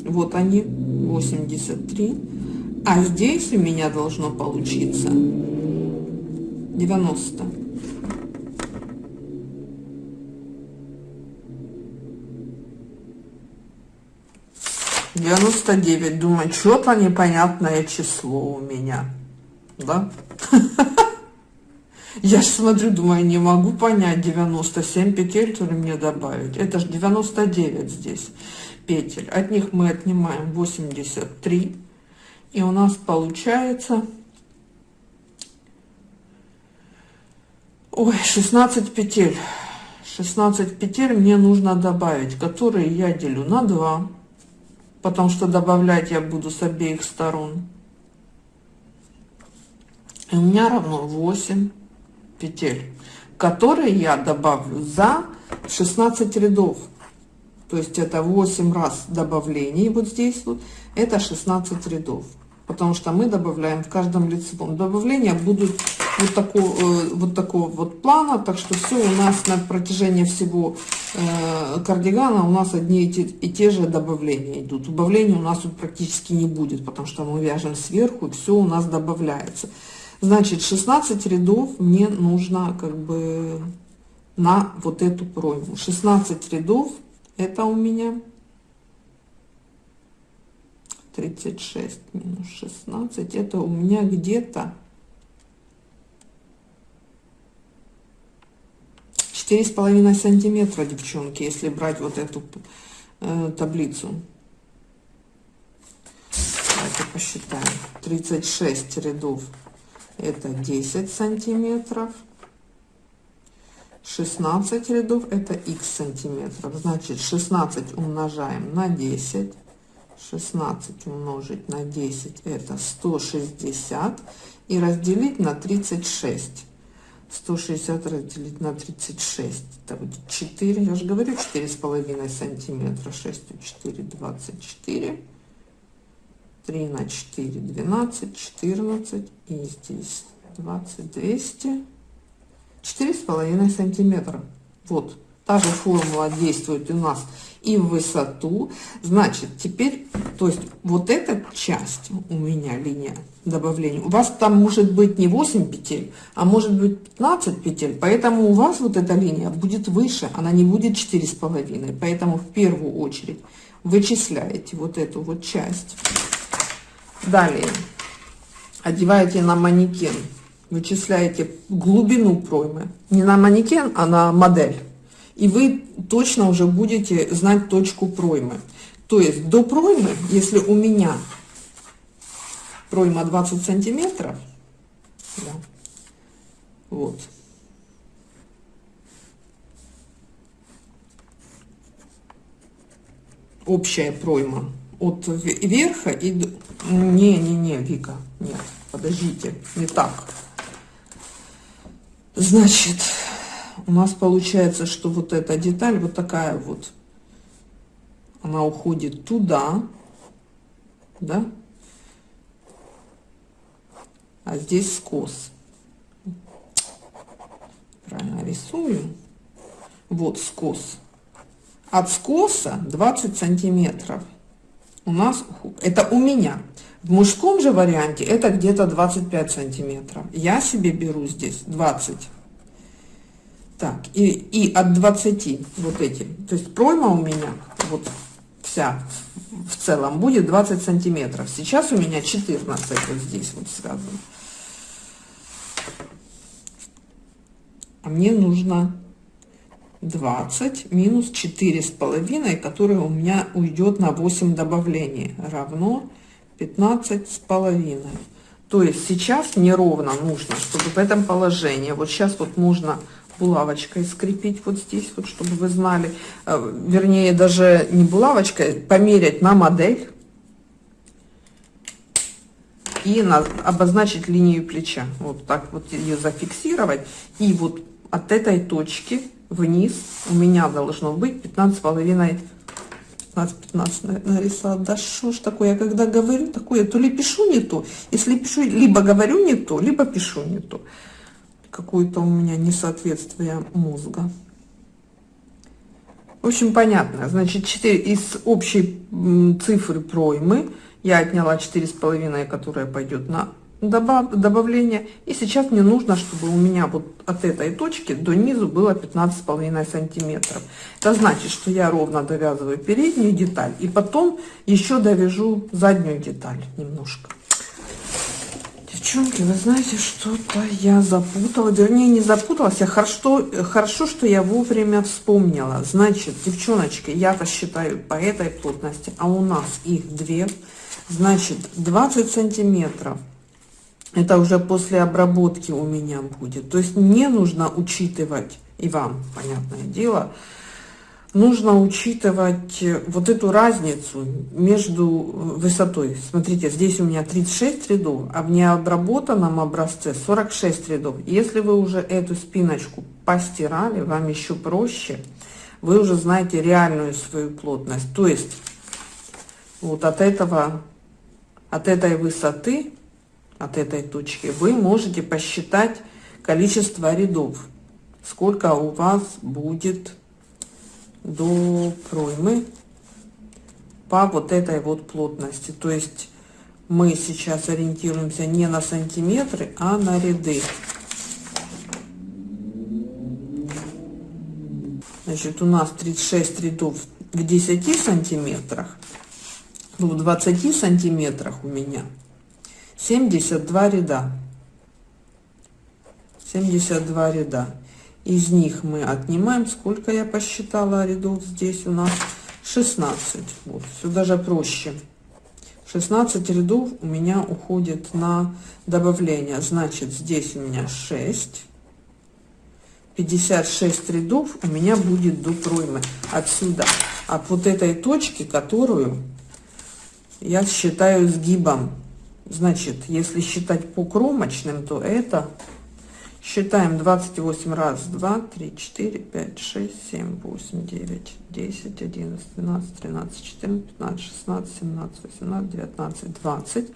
Вот они, 83. А здесь у меня должно получиться 90. 99. Думаю, что-то непонятное число у меня. Да? Я смотрю, думаю, не могу понять, 97 петель то ли мне добавить. Это же 99 здесь петель. От них мы отнимаем 83. И у нас получается... Ой, 16 петель. 16 петель мне нужно добавить, которые я делю на 2 потому что добавлять я буду с обеих сторон. И у меня равно 8 петель, которые я добавлю за 16 рядов. То есть это 8 раз добавлений вот здесь вот, это 16 рядов. Потому что мы добавляем в каждом лицевом. Добавления будут вот такого, э, вот такого вот плана. Так что все у нас на протяжении всего кардигана у нас одни и те, и те же добавления идут. Убавления у нас тут практически не будет, потому что мы вяжем сверху, и все у нас добавляется. Значит, 16 рядов мне нужно как бы на вот эту пройму. 16 рядов это у меня 36 минус 16. Это у меня где-то четыре с половиной сантиметра, девчонки, если брать вот эту э, таблицу. Давайте посчитаем. 36 рядов это 10 сантиметров. 16 рядов это x сантиметров. Значит, 16 умножаем на 10. 16 умножить на 10 это 160 и разделить на 36 160 разделить на 36 это будет 4 я же говорю 4 с половиной сантиметра. 6 4 24 3 на 4 12 14 и здесь 20 200 четыре с половиной сантиметра. Вот та же формула действует у нас и в высоту. Значит теперь то есть вот эта часть у меня линия добавления у вас там может быть не 8 петель а может быть 15 петель поэтому у вас вот эта линия будет выше она не будет четыре с половиной. Поэтому в первую очередь вычисляете вот эту вот часть. Далее. Одеваете на манекен вычисляете глубину проймы. Не на манекен а на модель и вы точно уже будете знать точку проймы. То есть до проймы, если у меня пройма 20 сантиметров, да, вот, общая пройма от верха и не не не вика нет подождите не так значит у нас получается, что вот эта деталь, вот такая вот, она уходит туда, да, а здесь скос. Правильно рисую. Вот скос. От скоса 20 сантиметров. У нас, это у меня. В мужском же варианте это где-то 25 сантиметров. Я себе беру здесь 20 так, и, и от 20 вот эти, то есть пройма у меня вот вся в целом будет 20 сантиметров. Сейчас у меня 14 вот здесь вот связано. А мне нужно 20 минус 4 с половиной, которое у меня уйдет на 8 добавлений, равно 15 с половиной. То есть сейчас неровно нужно, чтобы в этом положении, вот сейчас вот нужно булавочкой скрепить вот здесь, вот чтобы вы знали, э, вернее даже не булавочкой, померять на модель и на, обозначить линию плеча. Вот так вот ее зафиксировать. И вот от этой точки вниз у меня должно быть 15 половиной 15-15 нарисовала. Да что ж такое, я когда говорю такое, то ли пишу не то. Если пишу, либо говорю не то, либо пишу не то какое-то у меня несоответствие мозга. В общем, понятно. Значит, 4 из общей цифры проймы я отняла четыре с половиной, которая пойдет на добав, добавление. И сейчас мне нужно, чтобы у меня вот от этой точки до низу было 15 с половиной сантиметров. Это значит, что я ровно довязываю переднюю деталь и потом еще довяжу заднюю деталь немножко. Девчонки, вы знаете, что-то я запутала. Вернее, не запуталась, я хорошо, хорошо, что я вовремя вспомнила. Значит, девчоночки, я рассчитаю по этой плотности, а у нас их две. Значит, 20 сантиметров. Это уже после обработки у меня будет. То есть мне нужно учитывать, и вам, понятное дело, нужно учитывать э, вот эту разницу между э, высотой. Смотрите, здесь у меня 36 рядов, а в необработанном образце 46 рядов. Если вы уже эту спиночку постирали, вам еще проще, вы уже знаете реальную свою плотность. То есть вот от этого, от этой высоты, от этой точки, вы можете посчитать количество рядов, сколько у вас будет до проймы по вот этой вот плотности. То есть мы сейчас ориентируемся не на сантиметры, а на ряды. Значит, у нас 36 рядов в 10 сантиметрах. В 20 сантиметрах у меня 72 ряда. 72 ряда. Из них мы отнимаем, сколько я посчитала рядов здесь у нас 16. Вот, все даже проще. 16 рядов у меня уходит на добавление. Значит, здесь у меня 6. 56 рядов у меня будет до проймы. Отсюда, от вот этой точки, которую я считаю сгибом. Значит, если считать по кромочным, то это Считаем 28 раз, 2, 3, 4, 5, 6, 7, 8, 9, 10, 11, 12, 13, 14, 15, 16, 17, 18, 19, 20,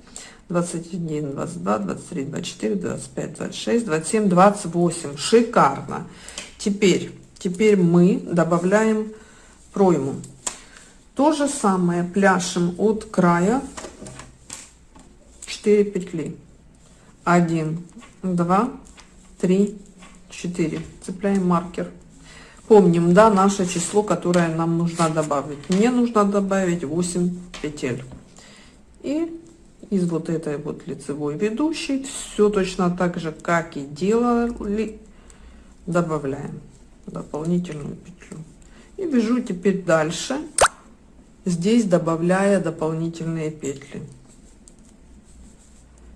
21, 22, 23, 24, 25, 26, 27, 28. Шикарно. Теперь, теперь мы добавляем пройму. То же самое пляшем от края 4 петли. 1, 2, 3, 4. Цепляем маркер. Помним, да, наше число, которое нам нужно добавить. Мне нужно добавить 8 петель. И из вот этой вот лицевой ведущей все точно так же, как и делали, добавляем дополнительную петлю. И вяжу теперь дальше, здесь добавляя дополнительные петли.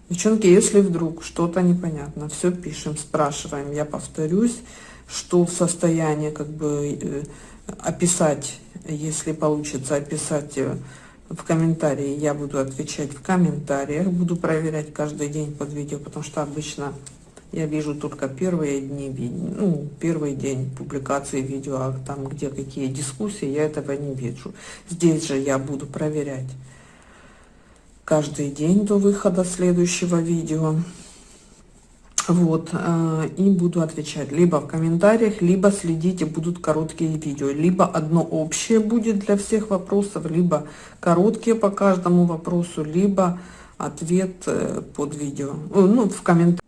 Девчонки, если вдруг что-то непонятно, все пишем, спрашиваем. Я повторюсь, что в состоянии как бы э, описать, если получится описать э, в комментарии, я буду отвечать в комментариях, буду проверять каждый день под видео, потому что обычно я вижу только первые дни, ну, первый день публикации видео, а там, где какие дискуссии, я этого не вижу. Здесь же я буду проверять каждый день до выхода следующего видео. Вот, э, и буду отвечать либо в комментариях, либо следите, будут короткие видео. Либо одно общее будет для всех вопросов, либо короткие по каждому вопросу, либо ответ э, под видео, э, ну, в комментариях.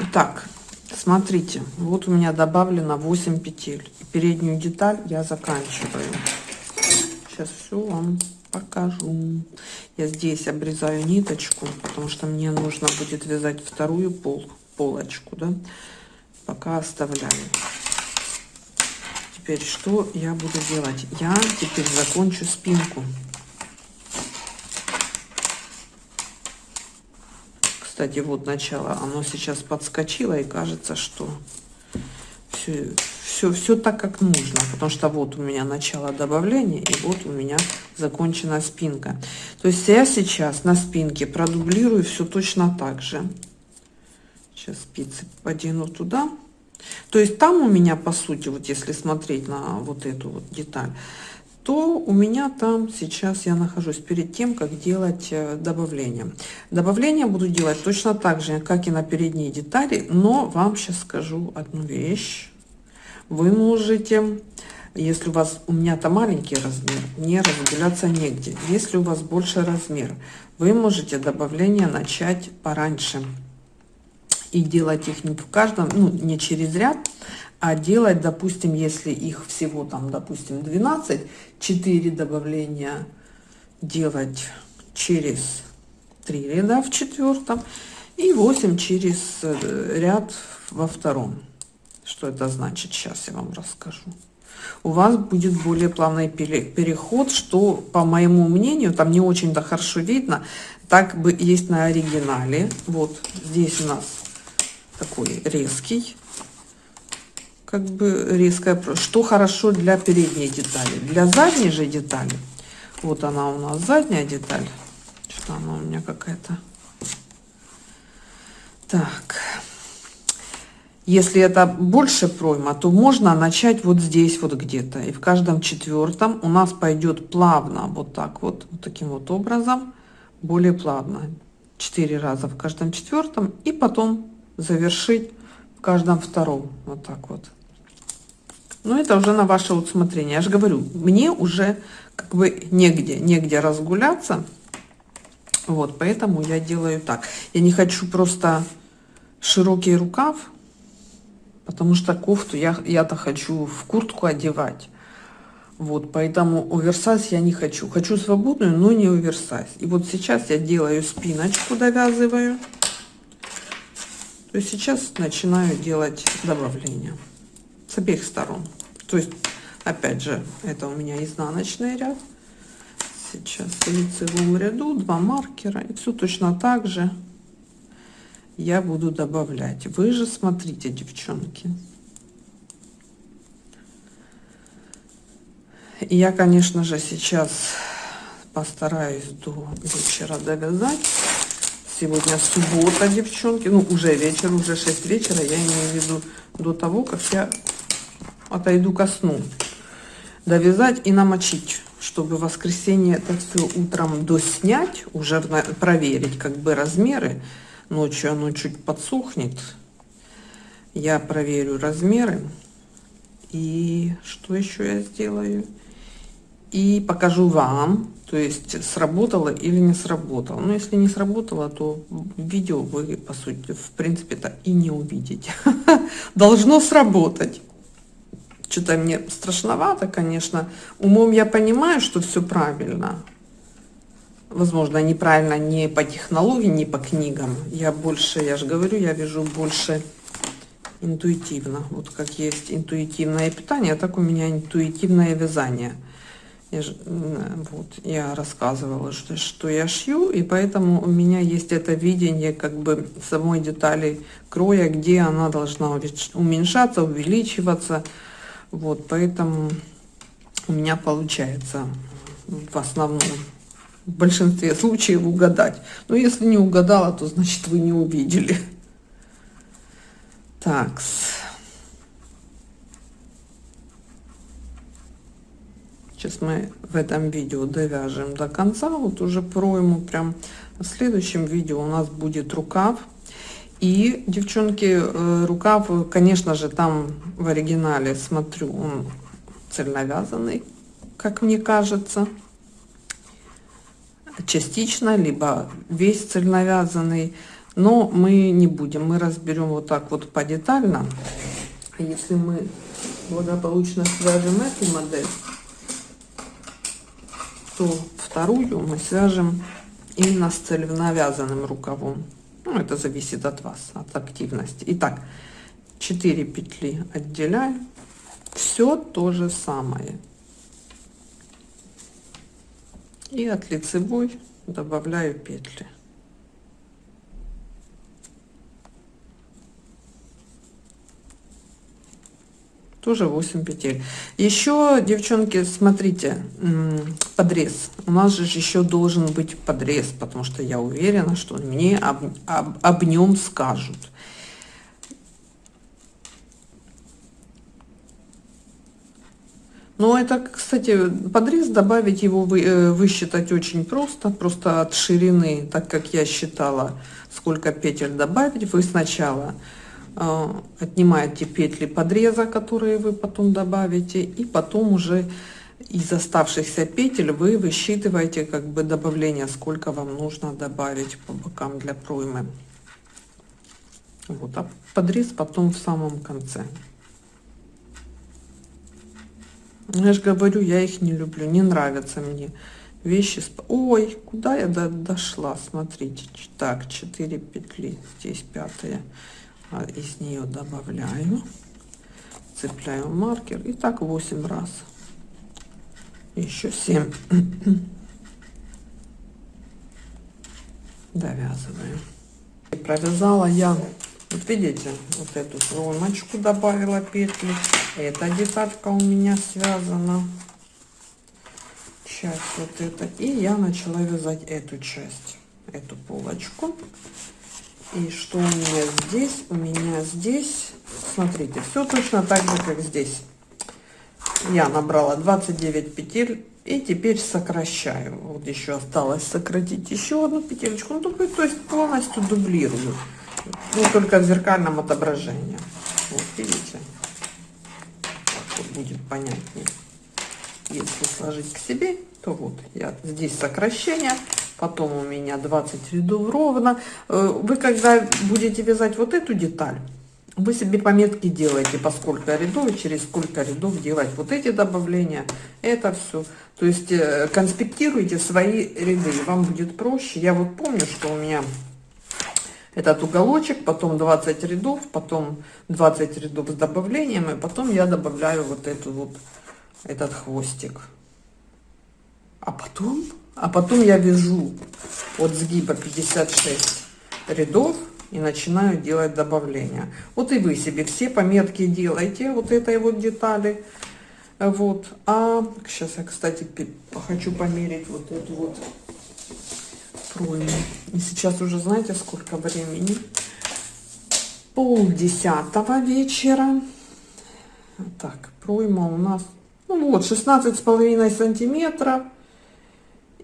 Итак, смотрите, вот у меня добавлено 8 петель. Переднюю деталь я заканчиваю. Сейчас все вам покажу. Я здесь обрезаю ниточку, потому что мне нужно будет вязать вторую пол, полочку, да. Пока оставляю. Теперь что я буду делать? Я теперь закончу спинку. Кстати, вот начало, оно сейчас подскочило и кажется, что все все, все так, как нужно, потому что вот у меня начало добавления, и вот у меня закончена спинка. То есть я сейчас на спинке продублирую все точно так же. Сейчас спицы подену туда. То есть там у меня, по сути, вот если смотреть на вот эту вот деталь, то у меня там сейчас я нахожусь перед тем, как делать э, добавление. Добавление буду делать точно так же, как и на передние детали, но вам сейчас скажу одну вещь вы можете, если у вас, у меня-то маленький размер, не разделяться негде. Если у вас больше размер, вы можете добавление начать пораньше и делать их не в каждом, ну, не через ряд, а делать, допустим, если их всего там, допустим, 12, 4 добавления делать через 3 ряда в четвертом и 8 через э, ряд во втором. Что это значит? Сейчас я вам расскажу. У вас будет более плавный переход, что, по моему мнению, там не очень-то хорошо видно. Так бы есть на оригинале. Вот здесь у нас такой резкий как бы резкая. Что хорошо для передней детали. Для задней же детали. Вот она у нас задняя деталь. Что она у меня какая-то. Так. Если это больше пройма, то можно начать вот здесь вот где-то. И в каждом четвертом у нас пойдет плавно вот так вот, вот таким вот образом, более плавно. Четыре раза в каждом четвертом и потом завершить в каждом втором. Вот так вот. Но это уже на ваше усмотрение. Я же говорю, мне уже как бы негде, негде разгуляться. Вот, поэтому я делаю так. Я не хочу просто широкий рукав, потому что кофту я, я-то хочу в куртку одевать. Вот, поэтому оверсайз я не хочу. Хочу свободную, но не оверсайз. И вот сейчас я делаю спиночку, довязываю. То есть сейчас начинаю делать добавление с обеих сторон. То есть, опять же, это у меня изнаночный ряд. Сейчас в лицевом ряду два маркера. И все точно так же я буду добавлять. Вы же смотрите, девчонки. Я, конечно же, сейчас постараюсь до вечера довязать. Сегодня суббота, девчонки. Ну, уже вечер, уже 6 вечера. Я имею в виду до того, как я отойду ко сну. Довязать и намочить, чтобы в воскресенье это все утром доснять, уже проверить как бы размеры Ночью оно чуть подсохнет. Я проверю размеры. И что еще я сделаю? И покажу вам, то есть сработало или не сработало. Но если не сработало, то видео вы, по сути, в принципе-то и не увидите. Должно сработать. Что-то мне страшновато, конечно. Умом я понимаю, что все правильно возможно, неправильно не по технологии, не по книгам. Я больше, я же говорю, я вижу больше интуитивно. Вот как есть интуитивное питание, так у меня интуитивное вязание. Я, же, вот, я рассказывала, что, что я шью, и поэтому у меня есть это видение как бы самой детали кроя, где она должна уменьшаться, увеличиваться. Вот, поэтому у меня получается в основном в большинстве случаев угадать. Но если не угадала, то значит вы не увидели. Так. Сейчас мы в этом видео довяжем до конца. Вот уже пройму прям. В следующем видео у нас будет рукав. И, девчонки, э, рукав, конечно же, там в оригинале, смотрю, он цельновязанный, как мне кажется частично, либо весь цельновязанный. Но мы не будем, мы разберем вот так вот по детально. Если мы благополучно свяжем эту модель, то вторую мы свяжем именно с цельновязанным рукавом. Ну, это зависит от вас, от активности. Итак, 4 петли отделяем. Все то же самое. И от лицевой добавляю петли. Тоже 8 петель. Еще, девчонки, смотрите, подрез. У нас же еще должен быть подрез, потому что я уверена, что мне об, об, об нем скажут. Но это, кстати, подрез добавить его вы, э, высчитать очень просто, просто от ширины, так как я считала, сколько петель добавить, вы сначала э, отнимаете петли подреза, которые вы потом добавите, и потом уже из оставшихся петель вы высчитываете как бы добавление, сколько вам нужно добавить по бокам для проймы. Вот, а подрез потом в самом конце. Я же говорю, я их не люблю, не нравятся мне вещи. Ой, куда я до дошла? Смотрите, так, 4 петли, здесь пятая, а из нее добавляю, цепляю маркер и так 8 раз. Еще 7. Довязываю. Провязала я Вот видите, вот эту кромочку добавила петли. Эта деталька у меня связана. Часть вот эта. И я начала вязать эту часть, эту полочку. И что у меня здесь? У меня здесь, смотрите, все точно так же, как здесь. Я набрала 29 петель и теперь сокращаю. Вот еще осталось сократить еще одну петелечку. Ну, то есть полностью дублирую. Ну, только в зеркальном отображении. Вот, видите? Так вот будет понятнее. Если сложить к себе, то вот я здесь сокращение, потом у меня 20 рядов ровно. Э, вы когда будете вязать вот эту деталь, вы себе пометки делаете, по сколько рядов, через сколько рядов делать вот эти добавления, это все. То есть э, конспектируйте свои ряды, вам будет проще. Я вот помню, что у меня этот уголочек, потом 20 рядов, потом 20 рядов с добавлением, и потом я добавляю вот эту вот, этот хвостик. А потом, а потом я вяжу от сгиба 56 рядов и начинаю делать добавления. Вот и вы себе все пометки делайте вот этой вот детали. Вот. А сейчас я, кстати, хочу померить вот эту вот пройму. И сейчас уже знаете, сколько времени? Пол десятого вечера. Так, пройма у нас, ну вот, 16 с половиной сантиметров.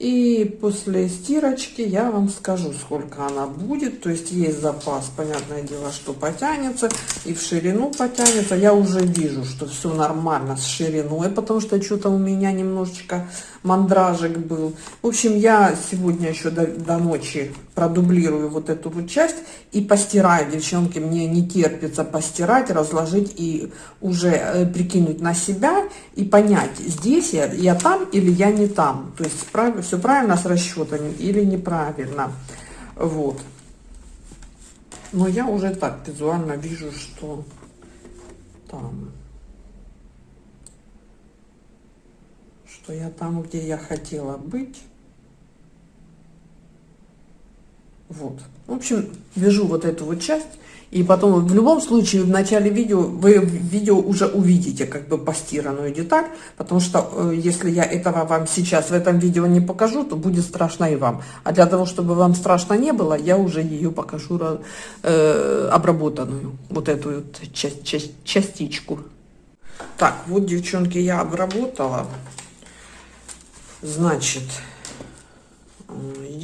И после стирочки я вам скажу, сколько она будет. То есть есть запас, понятное дело, что потянется. И в ширину потянется. Я уже вижу, что все нормально с шириной, потому что что-то у меня немножечко мандражик был. В общем, я сегодня еще до, до ночи продублирую вот эту вот часть и постираю. Девчонки, мне не терпится постирать, разложить и уже э, прикинуть на себя и понять, здесь я, я там или я не там. То есть прав, все правильно с расчетами или неправильно. Вот. Но я уже так визуально вижу, что там. что я там, где я хотела быть. Вот. В общем, вяжу вот эту вот часть. И потом, в любом случае, в начале видео, вы видео уже увидите как бы постиранную деталь, потому что э, если я этого вам сейчас в этом видео не покажу, то будет страшно и вам. А для того, чтобы вам страшно не было, я уже ее покажу э, обработанную, вот эту вот часть, часть, частичку. Так, вот, девчонки, я обработала. Значит,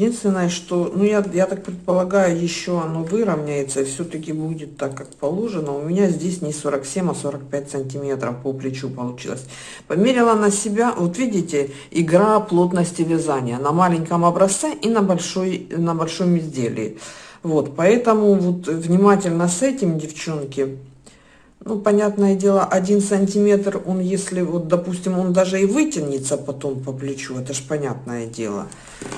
единственное, что, ну, я, я так предполагаю, еще оно выровняется все-таки будет так, как положено. У меня здесь не 47, а 45 сантиметров по плечу получилось. Померила на себя, вот видите, игра плотности вязания на маленьком образце и на, большой, на большом изделии. Вот, поэтому вот внимательно с этим, девчонки, ну, понятное дело, один сантиметр, он если, вот, допустим, он даже и вытянется потом по плечу, это ж понятное дело.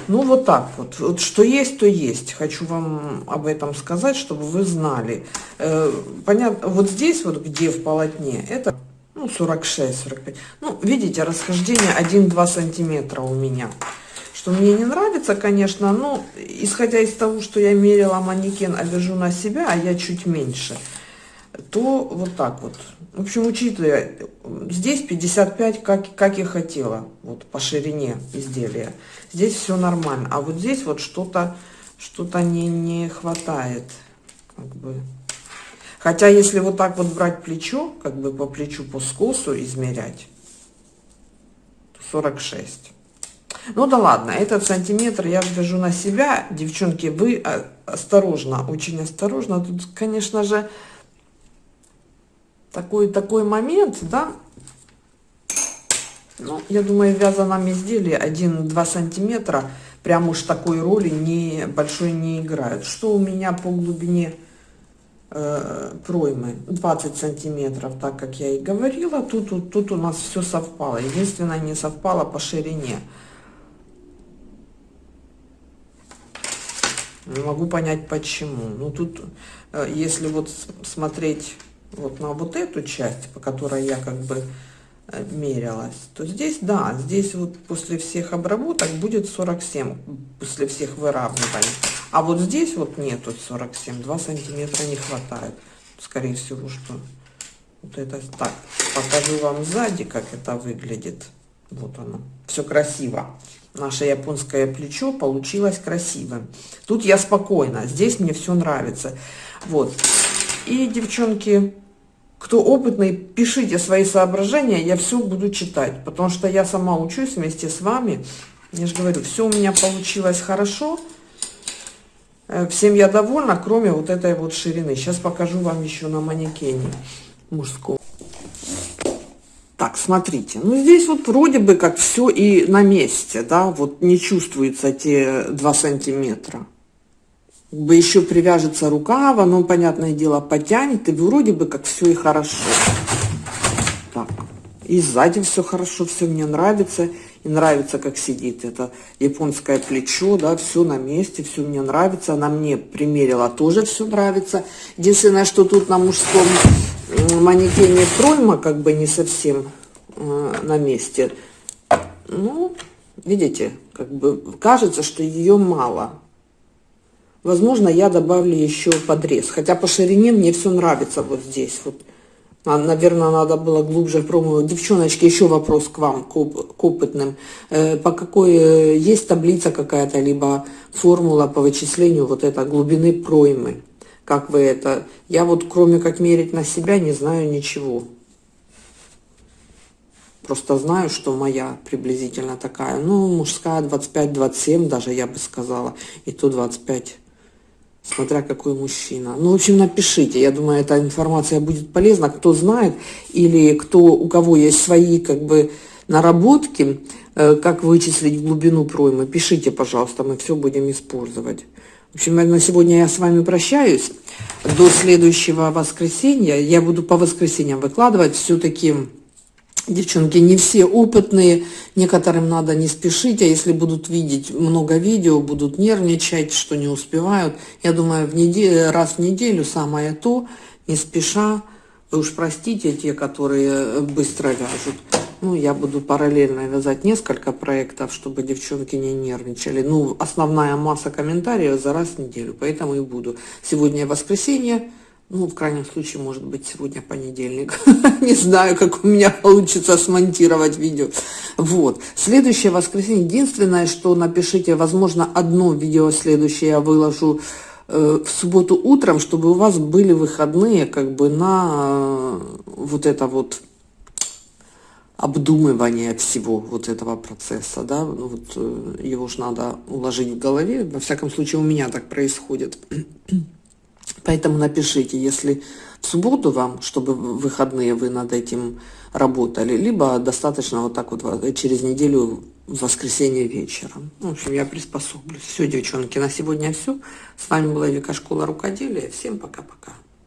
Ну, вот так вот. Вот что есть, то есть. Хочу вам об этом сказать, чтобы вы знали. Э, понятно, вот здесь вот, где в полотне, это, ну, 46-45. Ну, видите, расхождение 1-2 сантиметра у меня. Что мне не нравится, конечно, но исходя из того, что я мерила манекен, а вяжу на себя, а я чуть меньше – то вот так вот. В общем, учитывая, здесь 55, как, как я хотела, вот по ширине изделия. Здесь все нормально, а вот здесь вот что-то что-то не, не хватает, как бы. Хотя, если вот так вот брать плечо, как бы по плечу, по скосу измерять, то 46. Ну да ладно, этот сантиметр я вяжу на себя. Девчонки, вы а, осторожно, очень осторожно. Тут, конечно же, такой, такой момент, да, ну, я думаю, в вязаном изделии 1-2 сантиметра прям уж такой роли не большой не играют. Что у меня по глубине э, проймы? 20 сантиметров, так как я и говорила. Тут, тут, тут у нас все совпало. Единственное, не совпало по ширине. Не могу понять почему. Ну, тут, э, если вот смотреть вот на вот эту часть, по которой я как бы э, мерялась, то здесь, да, здесь вот после всех обработок будет 47, после всех выравниваний. А вот здесь вот нету 47, 2 сантиметра не хватает. Скорее всего, что вот это так. Покажу вам сзади, как это выглядит. Вот оно. Все красиво. Наше японское плечо получилось красивым. Тут я спокойна. Здесь мне все нравится. Вот. И, девчонки, кто опытный, пишите свои соображения. Я все буду читать. Потому что я сама учусь вместе с вами. Я же говорю, все у меня получилось хорошо. Э, всем я довольна, кроме вот этой вот ширины. Сейчас покажу вам еще на манекене мужском. Так, смотрите, ну здесь вот вроде бы как все и на месте, да, вот не чувствуется те 2 сантиметра. Бы еще привяжется рукав, оно, понятное дело, потянет, и вроде бы как все и хорошо. Так, и сзади все хорошо, все мне нравится. И нравится, как сидит это японское плечо, да, все на месте, все мне нравится. Она мне примерила, тоже все нравится. Единственное, что тут на мужском манекене пройма как бы не совсем э, на месте. Ну, видите, как бы кажется, что ее мало. Возможно, я добавлю еще подрез. Хотя по ширине мне все нравится вот здесь. Вот а, Наверное, надо было глубже пробовать. Девчоночки, еще вопрос к вам, к, к опытным. Э, по какой, э, есть таблица какая-то, либо формула по вычислению вот этой глубины проймы? Как вы это? Я вот кроме как мерить на себя не знаю ничего. Просто знаю, что моя приблизительно такая. Ну, мужская 25-27 даже, я бы сказала. И то 25 смотря какой мужчина. Ну, в общем, напишите. Я думаю, эта информация будет полезна. Кто знает или кто, у кого есть свои как бы наработки, э, как вычислить глубину проймы, пишите, пожалуйста, мы все будем использовать. В общем, на сегодня я с вами прощаюсь. До следующего воскресенья. Я буду по воскресеньям выкладывать все-таки Девчонки, не все опытные, некоторым надо не спешить, а если будут видеть много видео, будут нервничать, что не успевают. Я думаю, в неделю, раз в неделю самое то, не спеша. Вы уж простите те, которые быстро вяжут. Ну, я буду параллельно вязать несколько проектов, чтобы девчонки не нервничали. Ну, основная масса комментариев за раз в неделю, поэтому и буду. Сегодня воскресенье. Ну, в крайнем случае, может быть, сегодня понедельник. Не знаю, как у меня получится смонтировать видео. Вот. Следующее воскресенье. Единственное, что напишите, возможно, одно видео следующее я выложу э, в субботу утром, чтобы у вас были выходные как бы на э, вот это вот обдумывание всего вот этого процесса, да, ну вот э, его же надо уложить в голове, во всяком случае у меня так происходит. Поэтому напишите, если в субботу вам, чтобы в выходные вы над этим работали, либо достаточно вот так вот через неделю в воскресенье вечером. Ну, в общем, я приспособлюсь. Все, девчонки, на сегодня все. С вами была Вика Школа Рукоделия. Всем пока-пока.